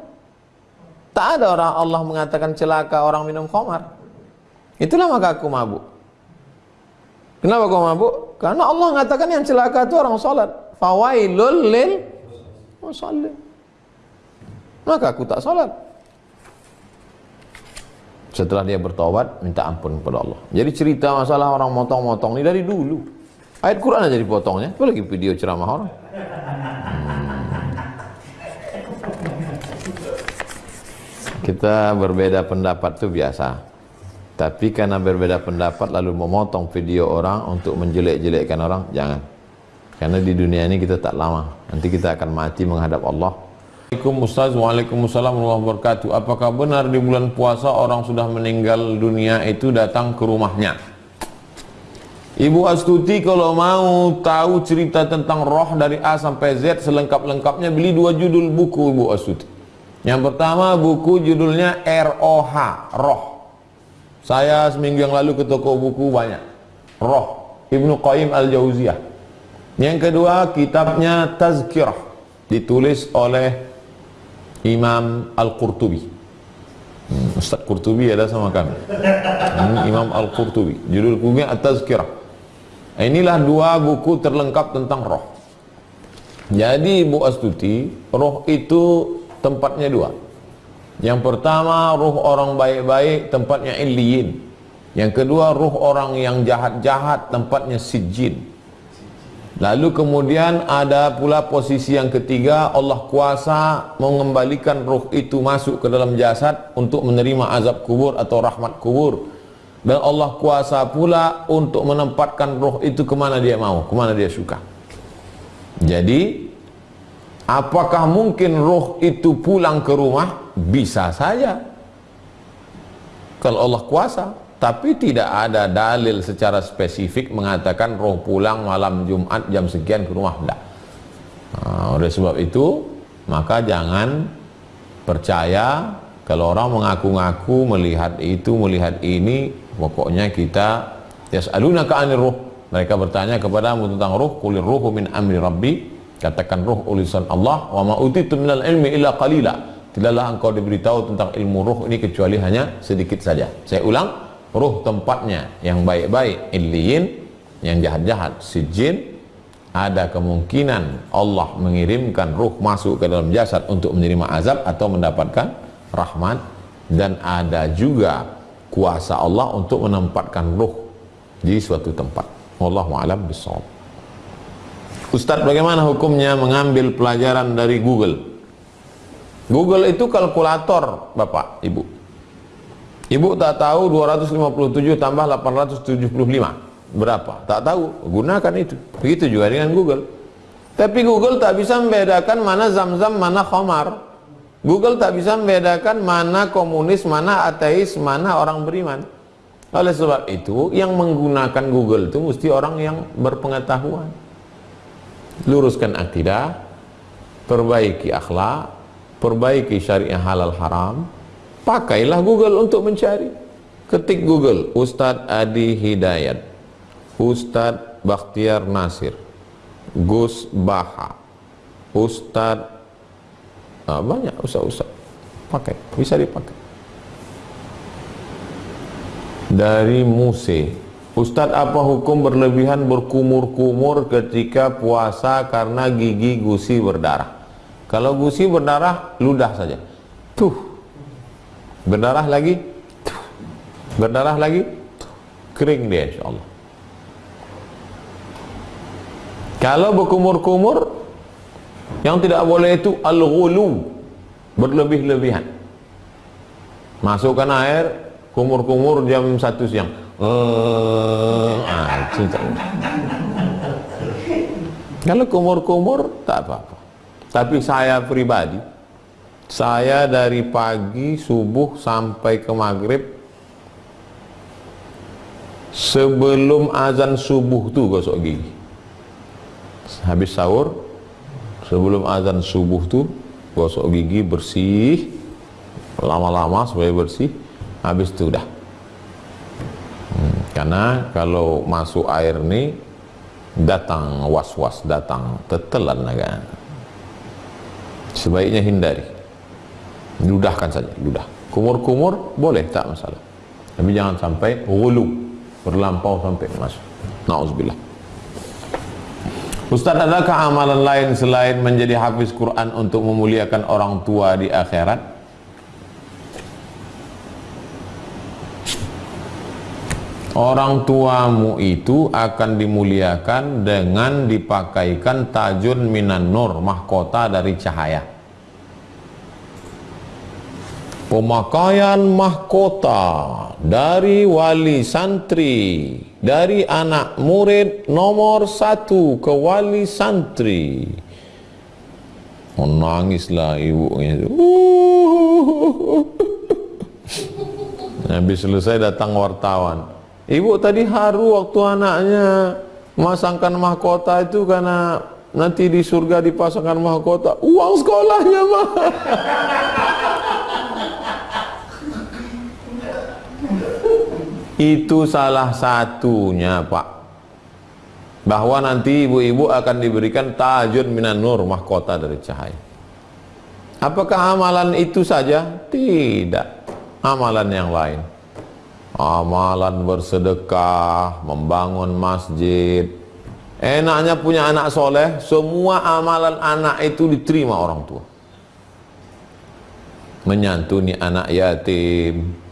Tak ada orang Allah mengatakan celaka orang minum khamar. Itulah maka aku mabuk. Kenapa kau mabuk? Karena Allah mengatakan yang celaka itu orang sholat. Fawailul lil musallin. Maka aku tak sholat. setelah dia bertobat minta ampun kepada Allah jadi cerita masalah orang motong-motong ini dari dulu ayat Quran aja dipotongnya apalagi video ceramah orang kita berbeda pendapat itu biasa. Tapi karena berbeda pendapat lalu memotong video orang untuk menjelek-jelekkan orang jangan. Karena di dunia ini kita tak lama. Nanti kita akan mati menghadap Allah. Assalamualaikum Ustaz. Waalaikumsalam warahmatullahi wabarakatuh. Apakah benar di bulan puasa orang sudah meninggal dunia itu datang ke rumahnya Ibu Astuti kalau mau tahu cerita tentang roh dari A sampai Z selengkap-lengkapnya beli dua judul buku Ibu Astuti yang pertama buku judulnya ROH, Roh. Saya seminggu yang lalu ke toko buku banyak. Roh, Ibnu Qayyim Al-Jauziyah. Yang kedua kitabnya Tazkirah, ditulis oleh Imam Al-Qurtubi. Hmm, Ustaz Qurtubi ada sama kami. Hmm, Imam Al-Qurtubi. Judul bukunya At-Tazkirah. Inilah dua buku terlengkap tentang roh. Jadi Ibu Astuti, roh itu tempatnya dua. Yang pertama ruh orang baik-baik tempatnya illiyin. Yang kedua ruh orang yang jahat-jahat tempatnya sijin. Lalu kemudian ada pula posisi yang ketiga Allah kuasa mengembalikan ruh itu masuk ke dalam jasad untuk menerima azab kubur atau rahmat kubur. Dan Allah kuasa pula untuk menempatkan ruh itu ke mana dia mau, ke mana dia suka. Jadi Apakah mungkin roh itu pulang ke rumah? Bisa saja. Kalau Allah kuasa. Tapi tidak ada dalil secara spesifik mengatakan roh pulang malam Jumat jam sekian ke rumah. Tidak. Nah, oleh sebab itu, maka jangan percaya kalau orang mengaku-ngaku melihat itu, melihat ini, pokoknya kita yas'alunaka 'anil ruh. Mereka bertanya kepadamu tentang ruh, kulir ruhu min amri rabbi? Katakan ruh ulisan Allah wa ma utitu minal ilmi illa qalila. Tidaklah engkau diberitahu tentang ilmu ruh ini kecuali hanya sedikit saja. Saya ulang ruh tempatnya yang baik-baik illiyin yang jahat-jahat sijin. Ada kemungkinan Allah mengirimkan ruh masuk ke dalam jasad untuk menerima azab atau mendapatkan rahmat dan ada juga kuasa Allah untuk menempatkan ruh di suatu tempat. Wallahu a'lam bishawab Ustadz bagaimana hukumnya mengambil pelajaran dari Google? Google itu kalkulator Bapak, Ibu. Ibu tak tahu 257 tambah 875 berapa? Tak tahu, gunakan itu. Begitu juga dengan Google. Tapi Google tak bisa membedakan mana zam-zam, mana khamar Google tak bisa membedakan mana komunis, mana ateis, mana orang beriman. Oleh sebab itu yang menggunakan Google itu mesti orang yang berpengetahuan. Luruskan akidah perbaiki akhlak perbaiki syariah halal haram pakailah Google untuk mencari. Ketik Google Ustadz Adi Hidayat Ustadz Bakhtiar Nasir Gus Baha Ustadz ah, banyak ustadz-ustadz pakai bisa dipakai. Dari Muse Ustadz apa hukum berlebihan berkumur-kumur ketika puasa karena gigi gusi berdarah? Kalau gusi berdarah ludah saja. Tuh. Berdarah lagi? Tuh. berdarah lagi? Tuh. kering dia insya Allah. Kalau berkumur-kumur yang tidak boleh itu al-ghulu berlebih-lebihan masukkan air kumur-kumur jam satu siang Oh, ah, Kalau kumur-kumur tak apa-apa. Tapi saya pribadi, saya dari pagi subuh sampai ke maghrib sebelum azan subuh tuh gosok gigi. Habis sahur, sebelum azan subuh tuh gosok gigi bersih, lama-lama supaya bersih, habis itu udah. Karena kalau masuk air ini datang was-was datang tetelan agak. Sebaiknya hindari. Ludahkan saja ludah. Kumur-kumur boleh tak masalah. Tapi jangan sampai hulu berlampau sampai masuk. Na'udzubillah Ustaz adakah amalan lain selain menjadi hafiz Quran untuk memuliakan orang tua di akhirat? Orang tuamu itu akan dimuliakan dengan dipakaikan tajun minan nur, mahkota dari cahaya pemakaian mahkota dari wali santri dari anak murid nomor satu ke wali santri. Menangislah ibunya. Habis selesai datang wartawan. Ibu tadi haru waktu anaknya Masangkan mahkota itu karena Nanti di surga dipasangkan mahkota. Uang sekolahnya mah Itu salah satunya Pak. Bahwa nanti ibu-ibu akan diberikan tajun minan nur mahkota dari cahaya. Apakah amalan itu saja? Tidak. Amalan yang lain. Amalan bersedekah Membangun masjid. Enaknya punya anak soleh Semua amalan anak itu diterima orang tua. Menyantuni anak yatim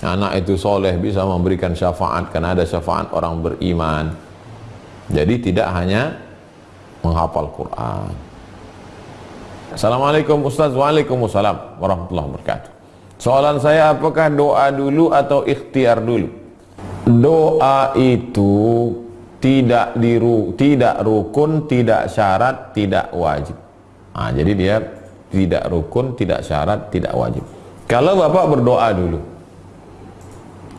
anak itu soleh bisa memberikan syafaat karena ada syafaat orang beriman. Jadi tidak hanya menghafal Quran. Assalamualaikum Ustaz. Waalaikumsalam. Warahmatullahi wabarakatuh. Soalan saya apakah doa dulu atau ikhtiar dulu? Doa itu tidak diru tidak rukun tidak syarat tidak wajib. Nah, jadi dia tidak rukun tidak syarat tidak wajib. Kalau bapak berdoa dulu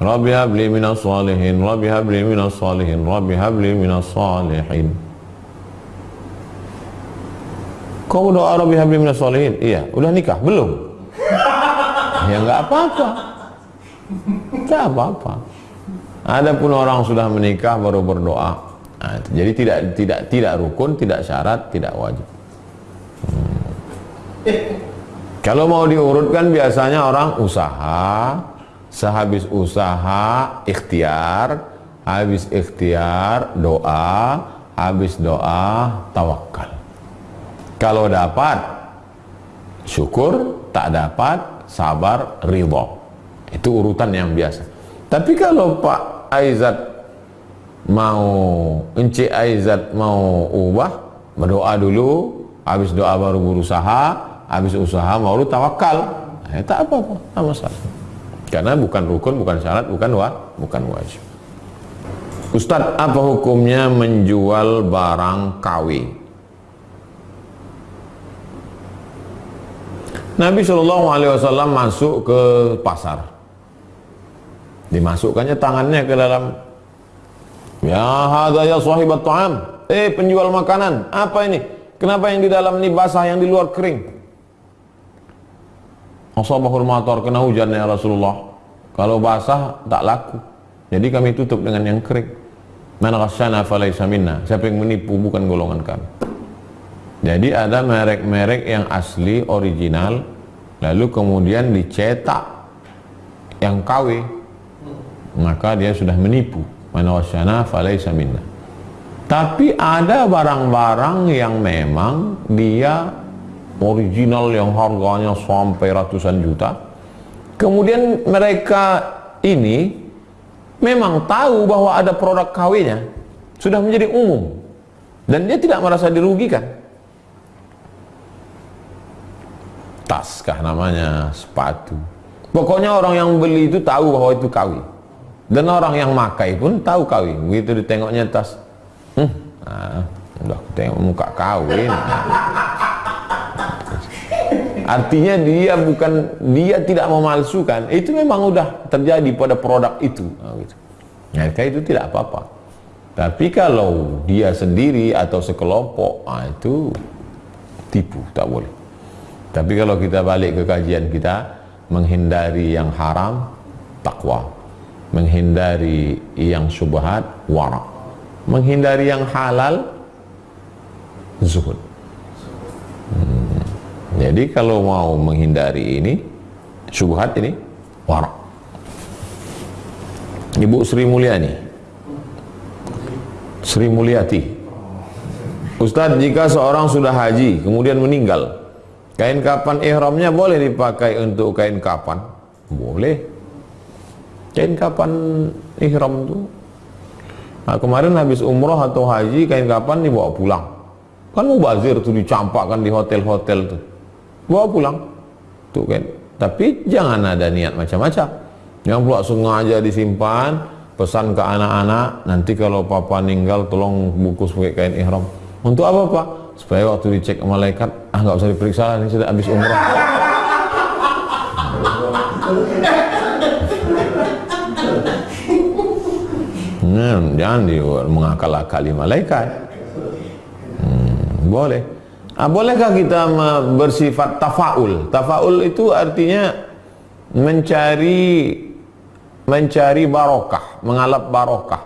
Rabbi habli minas salihin Rabbi habli minas salihin Rabbi habli minas salihin Kau doa Rabbi habli minas salihin? Iya, udah nikah? Belum? [laughs] ya enggak apa-apa Enggak apa-apa Ada pun orang sudah menikah baru berdoa nah, Jadi tidak tidak tidak rukun, tidak syarat, tidak wajib hmm. [laughs] Kalau mau diurutkan biasanya orang usaha sehabis usaha ikhtiar. Habis ikhtiar doa. Habis doa tawakal kalau dapat syukur. Tak dapat sabar ridho. Itu urutan yang biasa. Tapi kalau Pak Aizat mau Encik Aizat mau ubah berdoa dulu. Habis doa baru berusaha. Habis usaha baru tawakal eh, tak apa-apa tak masalah karena bukan rukun, bukan syarat, bukan wa, bukan wajib. Ustadz, apa hukumnya menjual barang KW? Nabi Shallallahu Alaihi Wasallam masuk ke pasar, dimasukkannya tangannya ke dalam. Ya hadza ya sahibat ta'am. Eh penjual makanan, apa ini? Kenapa yang di dalam ini basah, yang di luar kering? Asabahul matar kena hujan ya Rasulullah. Kalau basah tak laku. Jadi kami tutup dengan yang kering. Man ghasyana falaysa minna. Siapa yang menipu bukan golongan kami. Jadi ada merek-merek yang asli original lalu kemudian dicetak yang KW. Maka dia sudah menipu. Man ghasyana falaysa minna. Tapi ada barang-barang yang memang dia original yang harganya sampai ratusan juta. Kemudian mereka ini memang tahu bahwa ada produk KW-nya sudah menjadi umum. Dan dia tidak merasa dirugikan. Tas kah namanya sepatu. Pokoknya orang yang beli itu tahu bahwa itu KW dan orang yang makai pun tahu KW begitu ditengoknya tas hmm, nah, udah tengok muka KW nah. Artinya dia bukan dia tidak memalsukan. Itu memang sudah terjadi pada produk itu. Nah, gitu. Nah, itu tidak apa-apa. Tapi kalau dia sendiri atau sekelompok, ah, itu tipu, tak boleh. Tapi kalau kita balik ke kajian kita, menghindari yang haram, takwa. Menghindari yang syubhat, warak. Menghindari yang halal, zuhud. Jadi kalau mau menghindari ini syubhat ini warak. Ibu Sri Mulyani. Sri Mulyati. Ustadz, jika seorang sudah haji kemudian meninggal, kain kapan ihramnya boleh dipakai untuk kain kapan? Boleh. kain kapan ihram tuh nah, kemarin habis umroh atau haji kain kapan dibawa pulang kan mubazir tuh dicampakkan di hotel-hotel tuh bawa pulang. Tuh kan? Tapi jangan ada niat macam-macam. Yang pula sengaja disimpan pesan ke anak-anak nanti kalau papa meninggal tolong bungkus pakai kain ihram. Untuk apa pak? Supaya waktu dicek malaikat ah nggak usah diperiksa ini sudah habis umroh. Nah, jangan di mengakal-akali malaikat. Hmm, boleh ah, bolehkah kita bersifat tafaul? Tafaul itu artinya mencari mencari barokah mengalap barokah.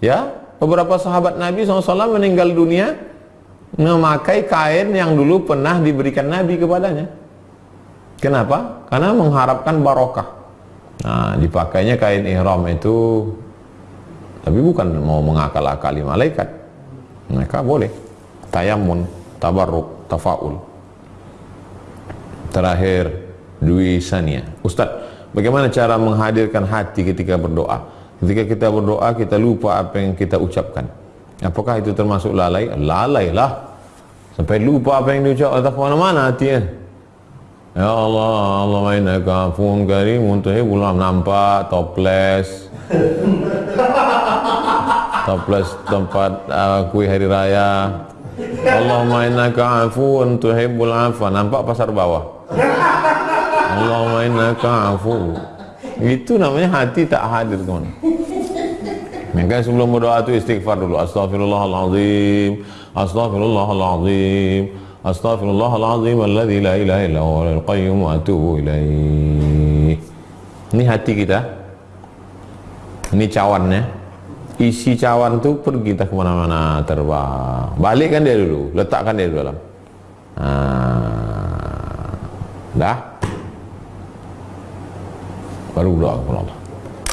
Ya beberapa sahabat Nabi SAW meninggal dunia memakai kain yang dulu pernah diberikan Nabi kepadanya. Kenapa? karena mengharapkan barokah. Nah dipakainya kain ihram itu. Tapi bukan mau mengakal-akali malaikat. Mereka boleh. Tayamun, tabarruk, tafaul. Terakhir Dwi Sania. Ustadz bagaimana cara menghadirkan hati ketika berdoa? Ketika kita berdoa kita lupa apa yang kita ucapkan. Apakah itu termasuk lalai? lalai lah. Sampai lupa apa yang diucap atau ke mana-mana hatinya. Ya Allah, Allah innaka afuwun karim tuhibbul nampak toples [laughs] toples tempat uh, kue hari raya Allahumma innaka afuun tuhibbul afwa nampak pasar bawah? Allahumma innaka afu itu namanya hati tak hadir teman maka sebelum berdoa itu istighfar dulu. Astaghfirullahaladzim astaghfirullahaladzim astaghfirullahaladzim alladzi la ilaha illa huwa al-qayyum wa atubu ilaih ini hati kita. Ini cawannya isi cawan tuh pergi tak ke mana-mana terbang. Balikkan dia dulu letakkan dia dulu dalam. Nah, dah? Baru doa kepada Allah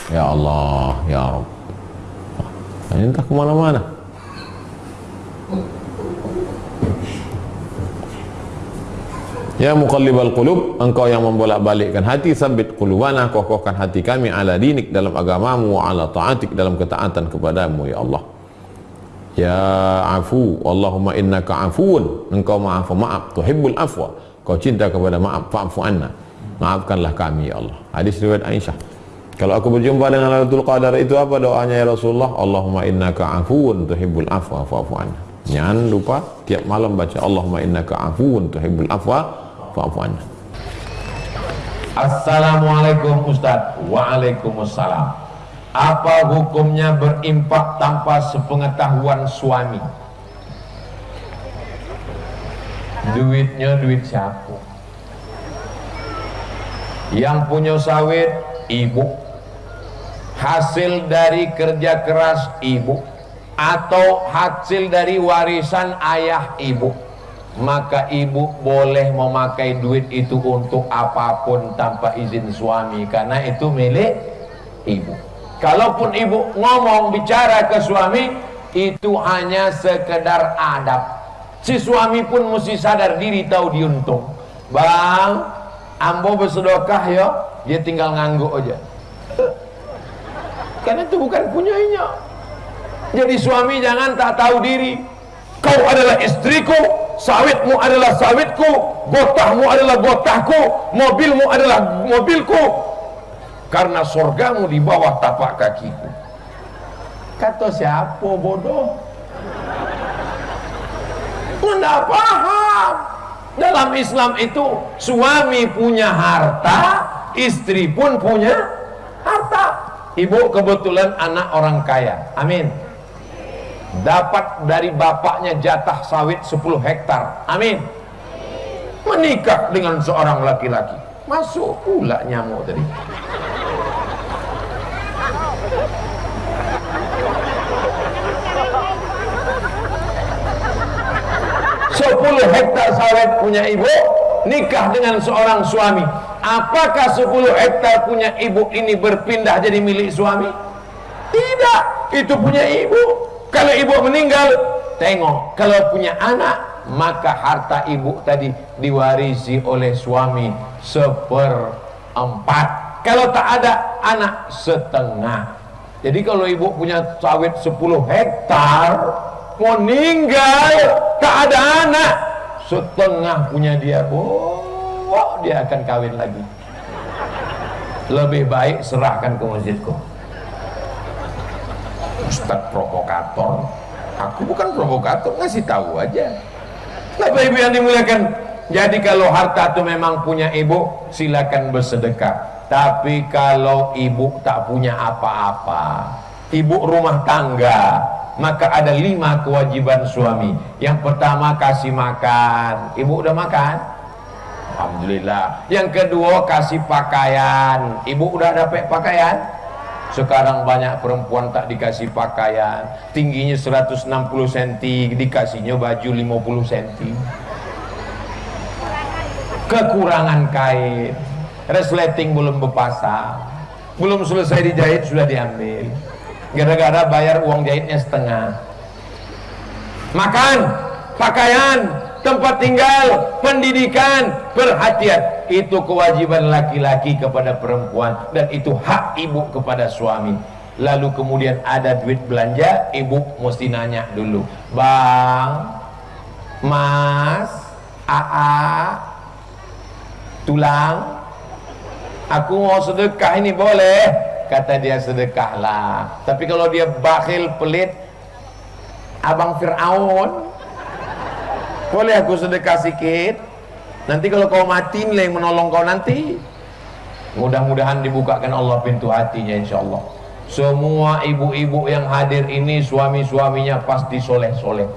ya Allah ya Rabb. Ini entah ke mana-mana Ya muqallibal qulub engkau yang membolak-balikkan hati sabit qulubana kokohkan hati kami ala dinik dalam agamamu ala taatik dalam ketaatan kepadamu ya Allah. Ya afu Allahumma innaka afuun engkau maaf maaf tuhibbul afwa kau cinta kepada maaf fa'fu anna. Maafkanlah kami ya Allah. Hadis riwayat Aisyah. Kalau aku berjumpa dengan Lailatul Qadar itu apa doanya ya Rasulullah? Allahumma innaka afuun tuhibbul afwa fa'fu anna. Jangan lupa tiap malam baca Allahumma innaka afuun tuhibbul afwa fa'fu Assalamualaikum Ustaz. Waalaikumsalam. Apa hukumnya berimpak tanpa sepengetahuan suami? Duitnya duit siapa? Yang punya sawit Ibu. Hasil dari kerja keras Ibu. Atau hasil dari warisan ayah ibu maka ibu boleh memakai duit itu untuk apa pun tanpa izin suami. Karena itu milik ibu. Kalaupun ibu ngomong bicara ke suami itu hanya sekedar adab. Si suami pun mesti sadar diri tahu diuntung. Bang ambo bersedekah ya dia tinggal ngangguk aja. Karena itu bukan punyanya jadi suami jangan tak tahu diri kau adalah istriku sawitmu adalah sawitku gotahmu adalah gotahku mobilmu adalah mobilku. Karena surgamu di bawah tapak kakiku. Kata siapa bodoh? Tidak paham. Dalam Islam itu suami punya harta istri pun punya harta. Ibu kebetulan anak orang kaya. Amin dapat dari bapaknya jatah sawit 10 hektar. Amin. Menikah dengan seorang laki-laki. Masuk pula nyamuk tadi. Sepuluh hektar sawit punya ibu nikah dengan seorang suami. Apakah sepuluh hektar punya ibu ini berpindah jadi milik suami? Tidak. Itu punya ibu kalau ibu meninggal tengok. Kalau punya anak maka harta ibu tadi diwarisi oleh suami seperempat. Kalau tak ada anak setengah. Jadi kalau ibu punya sawit 10 hektar mau meninggal tak ada anak setengah punya dia oh dia akan kawin lagi. Lebih baik serahkan ke masjidku Ustaz provokator. Aku bukan provokator ngasih tahu aja. Bapak ibu yang dimuliakan jadi kalau harta itu memang punya ibu silakan bersedekah. Tapi kalau ibu tak punya apa-apa ibu rumah tangga maka ada lima kewajiban suami. Yang pertama kasih makan. Ibu udah makan? Alhamdulillah. Yang kedua kasih pakaian. Ibu udah dapat pakaian sekarang banyak perempuan tak dikasih pakaian. Tingginya 160 cm dikasihnya baju 50 cm kekurangan kain. Resleting belum berpasang. Belum selesai dijahit sudah diambil. Gara-gara bayar uang jahitnya setengah. Makan pakaian tempat tinggal, pendidikan, perhatian. Itu kewajiban laki-laki kepada perempuan dan itu hak ibu kepada suami. Lalu kemudian ada duit belanja, ibu mesti nanya dulu. Bang, Mas, AA, tulang, aku mau sedekah ini boleh? Kata dia sedekahlah. Tapi kalau dia bakhil pelit, abang Fir'aun, boleh aku sedekah sikit nanti kalau kau mati nilai yang menolong kau nanti mudah-mudahan dibukakan Allah pintu hatinya insya Allah semua ibu-ibu yang hadir ini suami-suaminya pasti soleh-soleh.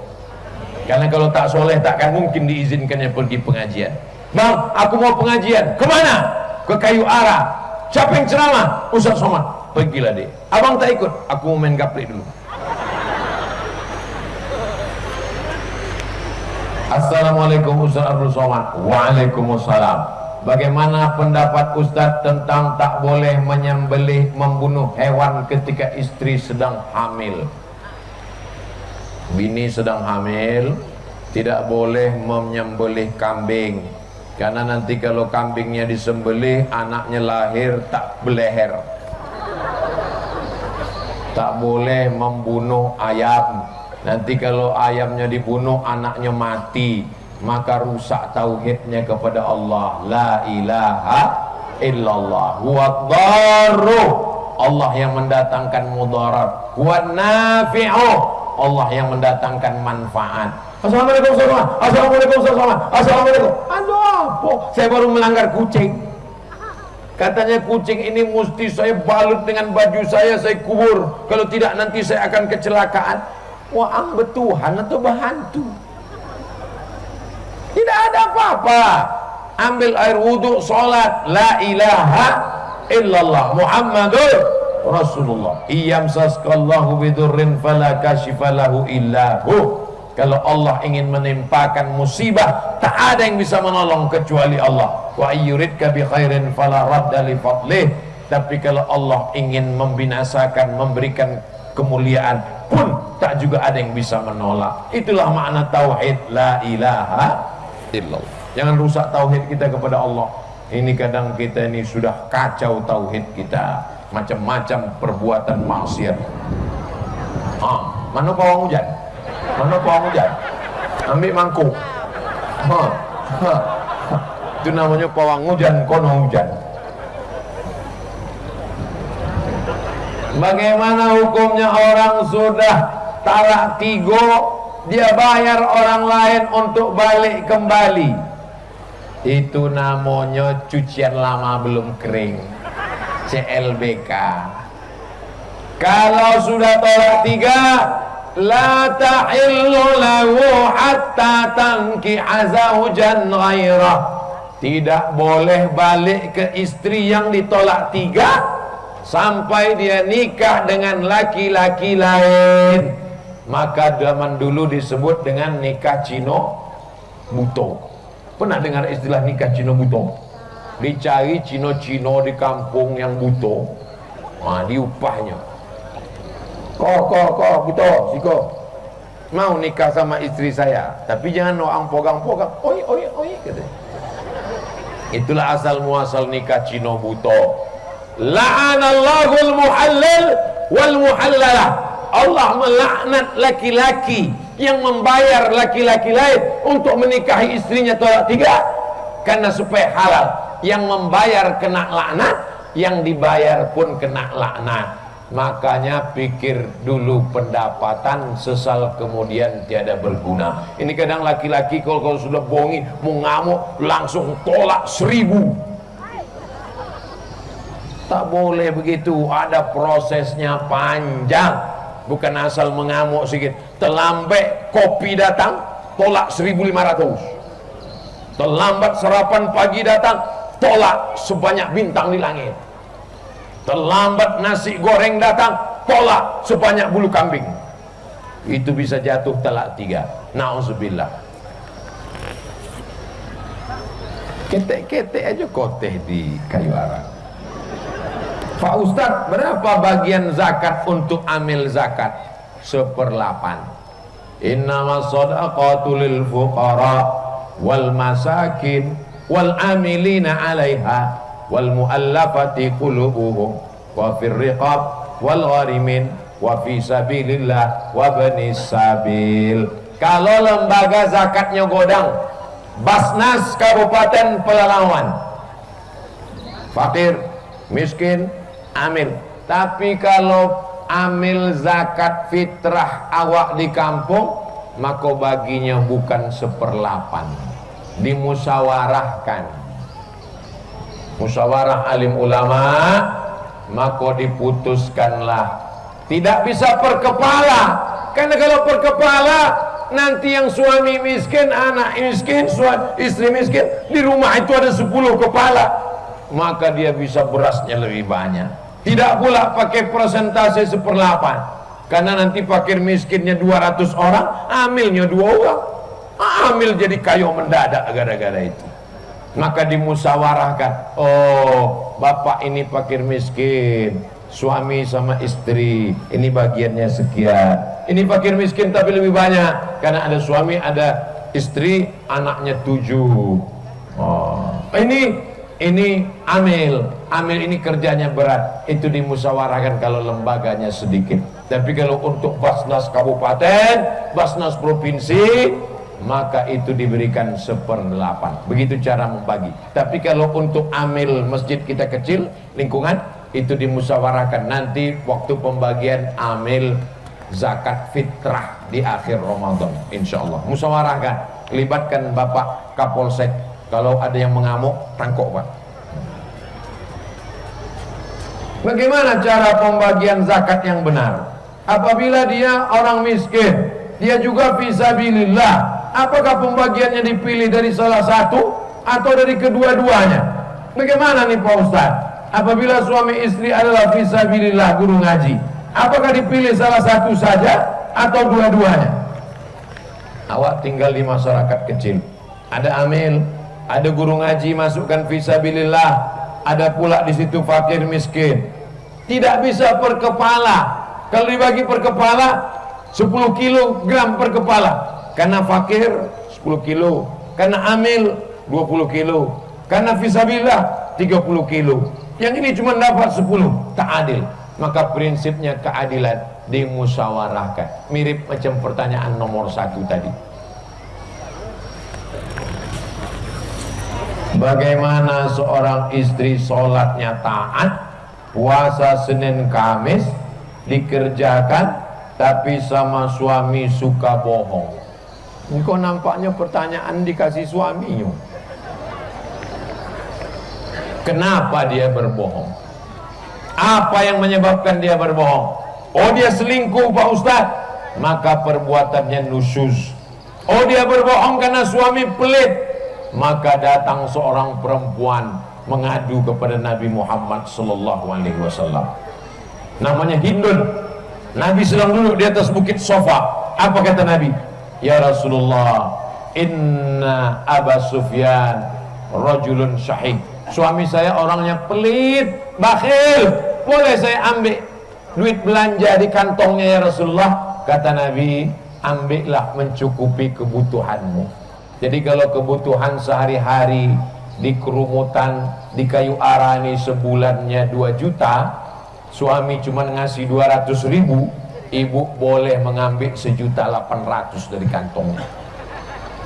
Karena kalau tak soleh takkan mungkin diizinkannya pergi pengajian. Bang aku mau pengajian. Ke mana? ke kayu arah siapa yang ceramah? Ustaz Somad. Pergilah deh abang tak ikut. Aku mau main gaplik dulu Assalamualaikum Ustaz Abdul Somad. Waalaikumsalam. Bagaimana pendapat Ustaz tentang tak boleh menyembelih membunuh hewan ketika istri sedang hamil? Bini sedang hamil Tidak boleh menyembelih kambing. Karena nanti kalau kambingnya disembelih Anaknya lahir tak beleher. Tak boleh membunuh ayam Nanti kalau ayamnya dibunuh anaknya mati Maka rusak tauhidnya kepada Allah. La ilaha illallah. Huwa dharu Allah yang mendatangkan mudarat. Huwa nafi'u Allah yang mendatangkan manfaat. Assalamualaikum warahmatullahi Assalamualaikum warahmatullahi Assalamualaikum. Aduh apa? Saya baru melanggar kucing. Katanya kucing ini mesti saya balut dengan baju saya Saya kubur. Kalau tidak nanti saya akan kecelakaan Wah betuhan atau berhantu Tidak ada apa-apa. Ambil air wudhu, sholat. La ilaha illallah Muhammadur Rasulullah. Iyam saskallahu bidurrin fala kashifalahu illahu kalau Allah ingin menimpakan musibah tak ada yang bisa menolong kecuali Allah. Wa ayyuridka bi khairin fala radda li fadlih. Tapi kalau Allah ingin membinasakan memberikan kemuliaan pun tak juga ada yang bisa menolak. Itulah makna tauhid la ilaha illallah. Jangan rusak tauhid kita kepada Allah. Ini kadang kita ini sudah kacau tauhid kita. Macam-macam perbuatan maksiat. Ha, mana pawang hujan. Mana pawang hujan. Ambil mangkuk. Ha, ha. itu namanya pawang hujan kono hujan Bagaimana hukumnya orang sudah talak tiga Dia bayar orang lain untuk balik kembali. Itu namanya cucian lama belum kering. CLBK Kalau sudah tolak tiga La ta'illu lahu hatta tanki azawjan ghairah. Tidak boleh balik ke istri yang ditolak tiga sampai dia nikah dengan laki-laki lain. Maka zaman dulu disebut dengan nikah Cino Buto pernah dengar istilah nikah Cino Buto dicari Cino-Cino di kampung yang buto nah, diupahnya. Kok kok kok buto siko mau nikah sama istri saya tapi jangan orang pogang-pogang. Oi oi oi gitu. Itulah asal muasal nikah Cino Buto la'anallahul muhallil wal muhallalah Allah melaknat laki-laki yang membayar laki-laki lain untuk menikahi istrinya tolak tiga karena supaya halal. Yang membayar kena laknat yang dibayar pun kena laknat. Makanya pikir dulu pendapatan sesal kemudian tiada berguna. Ini kadang laki-laki kalau, kalau sudah bohongi mau ngamuk langsung tolak seribu tak boleh begitu. Ada prosesnya panjang. Bukan asal mengamuk sedikit terlambat kopi datang tolak 1500 terlambat sarapan pagi datang tolak sebanyak bintang di langit. Terlambat nasi goreng datang tolak sebanyak bulu kambing. Itu bisa jatuh telak tiga. Na'udzubillah ketek-ketek aja koteh di kayu arang Pak Ustadz berapa bagian zakat untuk amil zakat? Seperlapan. Innama sadaqatu lil fuqara wal masakin wal amilina alaiha wal muallafati qulubuhum wa fir riqab wal gharimin wa fi sabilillah wa bani sabil. Kalau lembaga zakatnya godang Basnas Kabupaten Pelalawan. Fakir miskin amil tapi kalau amil zakat fitrah awak di kampung maka baginya bukan seperlapan. Dimusyawarahkan musyawarah alim ulama maka diputuskanlah. Tidak bisa per kepala karena kalau per kepala nanti yang suami miskin anak miskin suami, istri miskin di rumah itu ada 10 kepala. Maka dia bisa berasnya lebih banyak tidak pula pakai persentase seperlapan. Karena nanti fakir miskinnya 200 orang, amilnya dua orang. Amil jadi kayu mendadak gara-gara itu. Maka dimusawarahkan, oh bapak ini fakir miskin, suami sama istri, ini bagiannya sekian. Ini fakir miskin tapi lebih banyak, karena ada suami, ada istri, anaknya tujuh. Oh, ini ini amil. Amil ini kerjanya berat. Itu dimusyawarahkan kalau lembaganya sedikit. Tapi kalau untuk basnas kabupaten basnas provinsi maka itu diberikan seperdelapan begitu cara membagi. Tapi kalau untuk amil masjid kita kecil lingkungan itu dimusyawarahkan. Nanti waktu pembagian amil zakat fitrah di akhir Ramadan insyaallah musyawarahkan. Libatkan Bapak Kapolsek kalau ada yang mengamuk, tangkok pak. Bagaimana cara pembagian zakat yang benar? Apabila dia orang miskin, dia juga fisabilillah. Apakah pembagiannya dipilih dari salah satu atau dari kedua-duanya? Bagaimana nih Pak Ustaz? Apabila suami istri adalah fisabilillah guru ngaji, apakah dipilih salah satu saja atau dua-duanya? Awak tinggal di masyarakat kecil, ada amil, ada guru ngaji masukkan fisabilillah ada pula di situ fakir miskin. Tidak bisa per kepala. Kalau dibagi per kepala 10 kilogram per kepala. Karena fakir 10 kilo. Karena amil 20 kilo. Karena fisabilillah 30 kilo. Yang ini cuma dapat 10 tak adil. Maka prinsipnya keadilan dimusyawarahkan mirip macam pertanyaan nomor satu tadi Bagaimana seorang istri sholatnya taat Puasa Senin Kamis Dikerjakan Tapi sama suami suka bohong. Ini kok nampaknya pertanyaan dikasih suaminya Kenapa dia berbohong? Apa yang menyebabkan dia berbohong? Oh dia selingkuh Pak Ustaz. Maka perbuatannya nusus. Oh dia berbohong karena suami pelit maka datang seorang perempuan mengadu kepada Nabi Muhammad sallallahu alaihi wasallam. Namanya Hindun. Nabi sedang duduk di atas bukit sofa. Apa kata Nabi? Ya Rasulullah inna Aba Sufyan rajulun syahid. Suami saya orangnya pelit bakhil. Boleh saya ambil duit belanja di kantongnya ya Rasulullah? Kata Nabi ambillah mencukupi kebutuhanmu jadi kalau kebutuhan sehari-hari di kerumutan di kayu ara ini sebulannya 2 juta suami cuma ngasih 200 ribu ibu boleh mengambil sejuta 800 dari kantongnya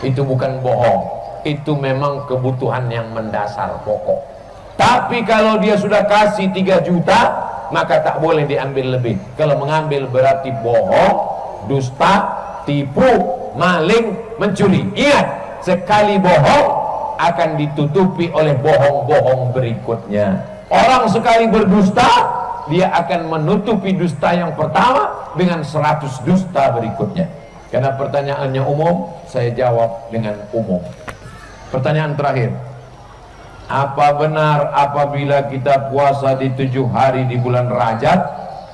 itu bukan bohong. Itu memang kebutuhan yang mendasar pokok. Tapi kalau dia sudah kasih 3 juta maka tak boleh diambil lebih. Kalau mengambil berarti bohong dusta tipu maling mencuri. Ingat sekali bohong akan ditutupi oleh bohong-bohong berikutnya. Orang sekali berdusta dia akan menutupi dusta yang pertama dengan seratus dusta berikutnya. Karena pertanyaannya umum saya jawab dengan umum. Pertanyaan terakhir. Apa benar apabila kita puasa di tujuh hari di bulan Rajab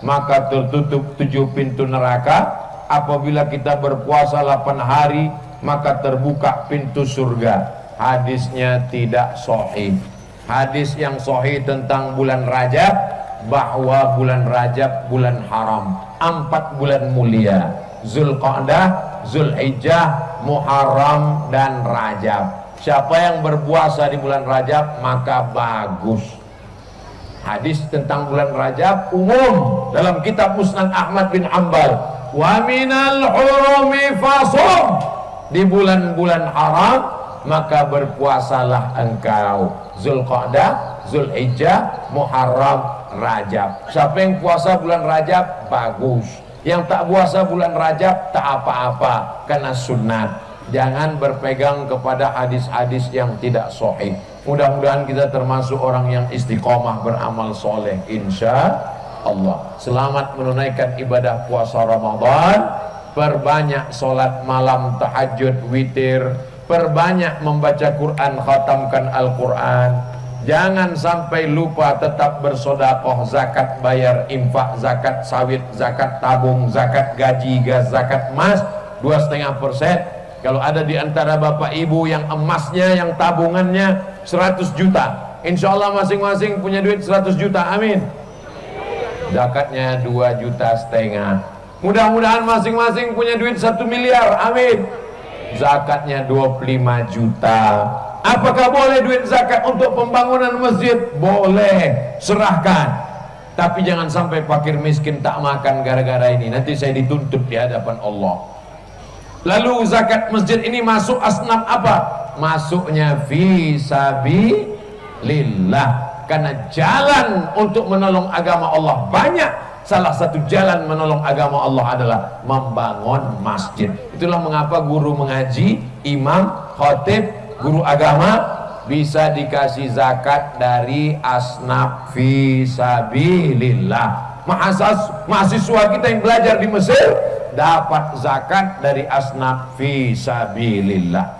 maka tertutup tujuh pintu neraka? Apabila kita berpuasa 8 hari maka terbuka pintu surga. Hadisnya tidak sahih. Hadis yang sahih tentang bulan Rajab bahwa bulan Rajab bulan haram. Empat bulan mulia. Zulqa'dah Zulhijjah Muharram dan Rajab. Siapa yang berpuasa di bulan Rajab maka bagus. Hadis tentang bulan Rajab umum dalam kitab Musnad Ahmad bin Ambal wa minal hurumi fasum di bulan-bulan haram maka berpuasalah engkau. Zulqa'dah, Zulhijjah, Muharram, Rajab. Siapa yang puasa bulan Rajab? Bagus. Yang tak puasa bulan Rajab tak apa-apa. Karena sunat jangan berpegang kepada hadis-hadis yang tidak sahih. Mudah-mudahan kita termasuk orang yang istiqomah beramal soleh insya Allah. Selamat menunaikan ibadah puasa Ramadan perbanyak solat malam tahajud witir. Perbanyak membaca Quran khatamkan Al-Quran. Jangan sampai lupa tetap bersodakoh zakat bayar infak zakat sawit zakat tabung zakat gaji gas zakat emas. Dua setengah persen. Kalau ada di antara bapak ibu yang emasnya yang tabungannya 100 juta. Insya Allah masing-masing punya duit 100 juta. Amin. Zakatnya 2 juta setengah mudah-mudahan masing-masing punya duit 1 miliar. Amin. Zakatnya 25 juta. Apakah boleh duit zakat untuk pembangunan masjid? Boleh. Serahkan. Tapi jangan sampai fakir miskin tak makan gara-gara ini. Nanti saya dituntut di hadapan Allah. Lalu zakat masjid ini masuk asnaf apa? Masuknya fi lillah karena jalan untuk menolong agama Allah banyak salah satu jalan menolong agama Allah adalah membangun masjid. Itulah mengapa guru mengaji imam, khotib, guru agama bisa dikasih zakat dari asnaf fisabilillah mahasas, mahasiswa kita yang belajar di Mesir dapat zakat dari asnaf fisabilillah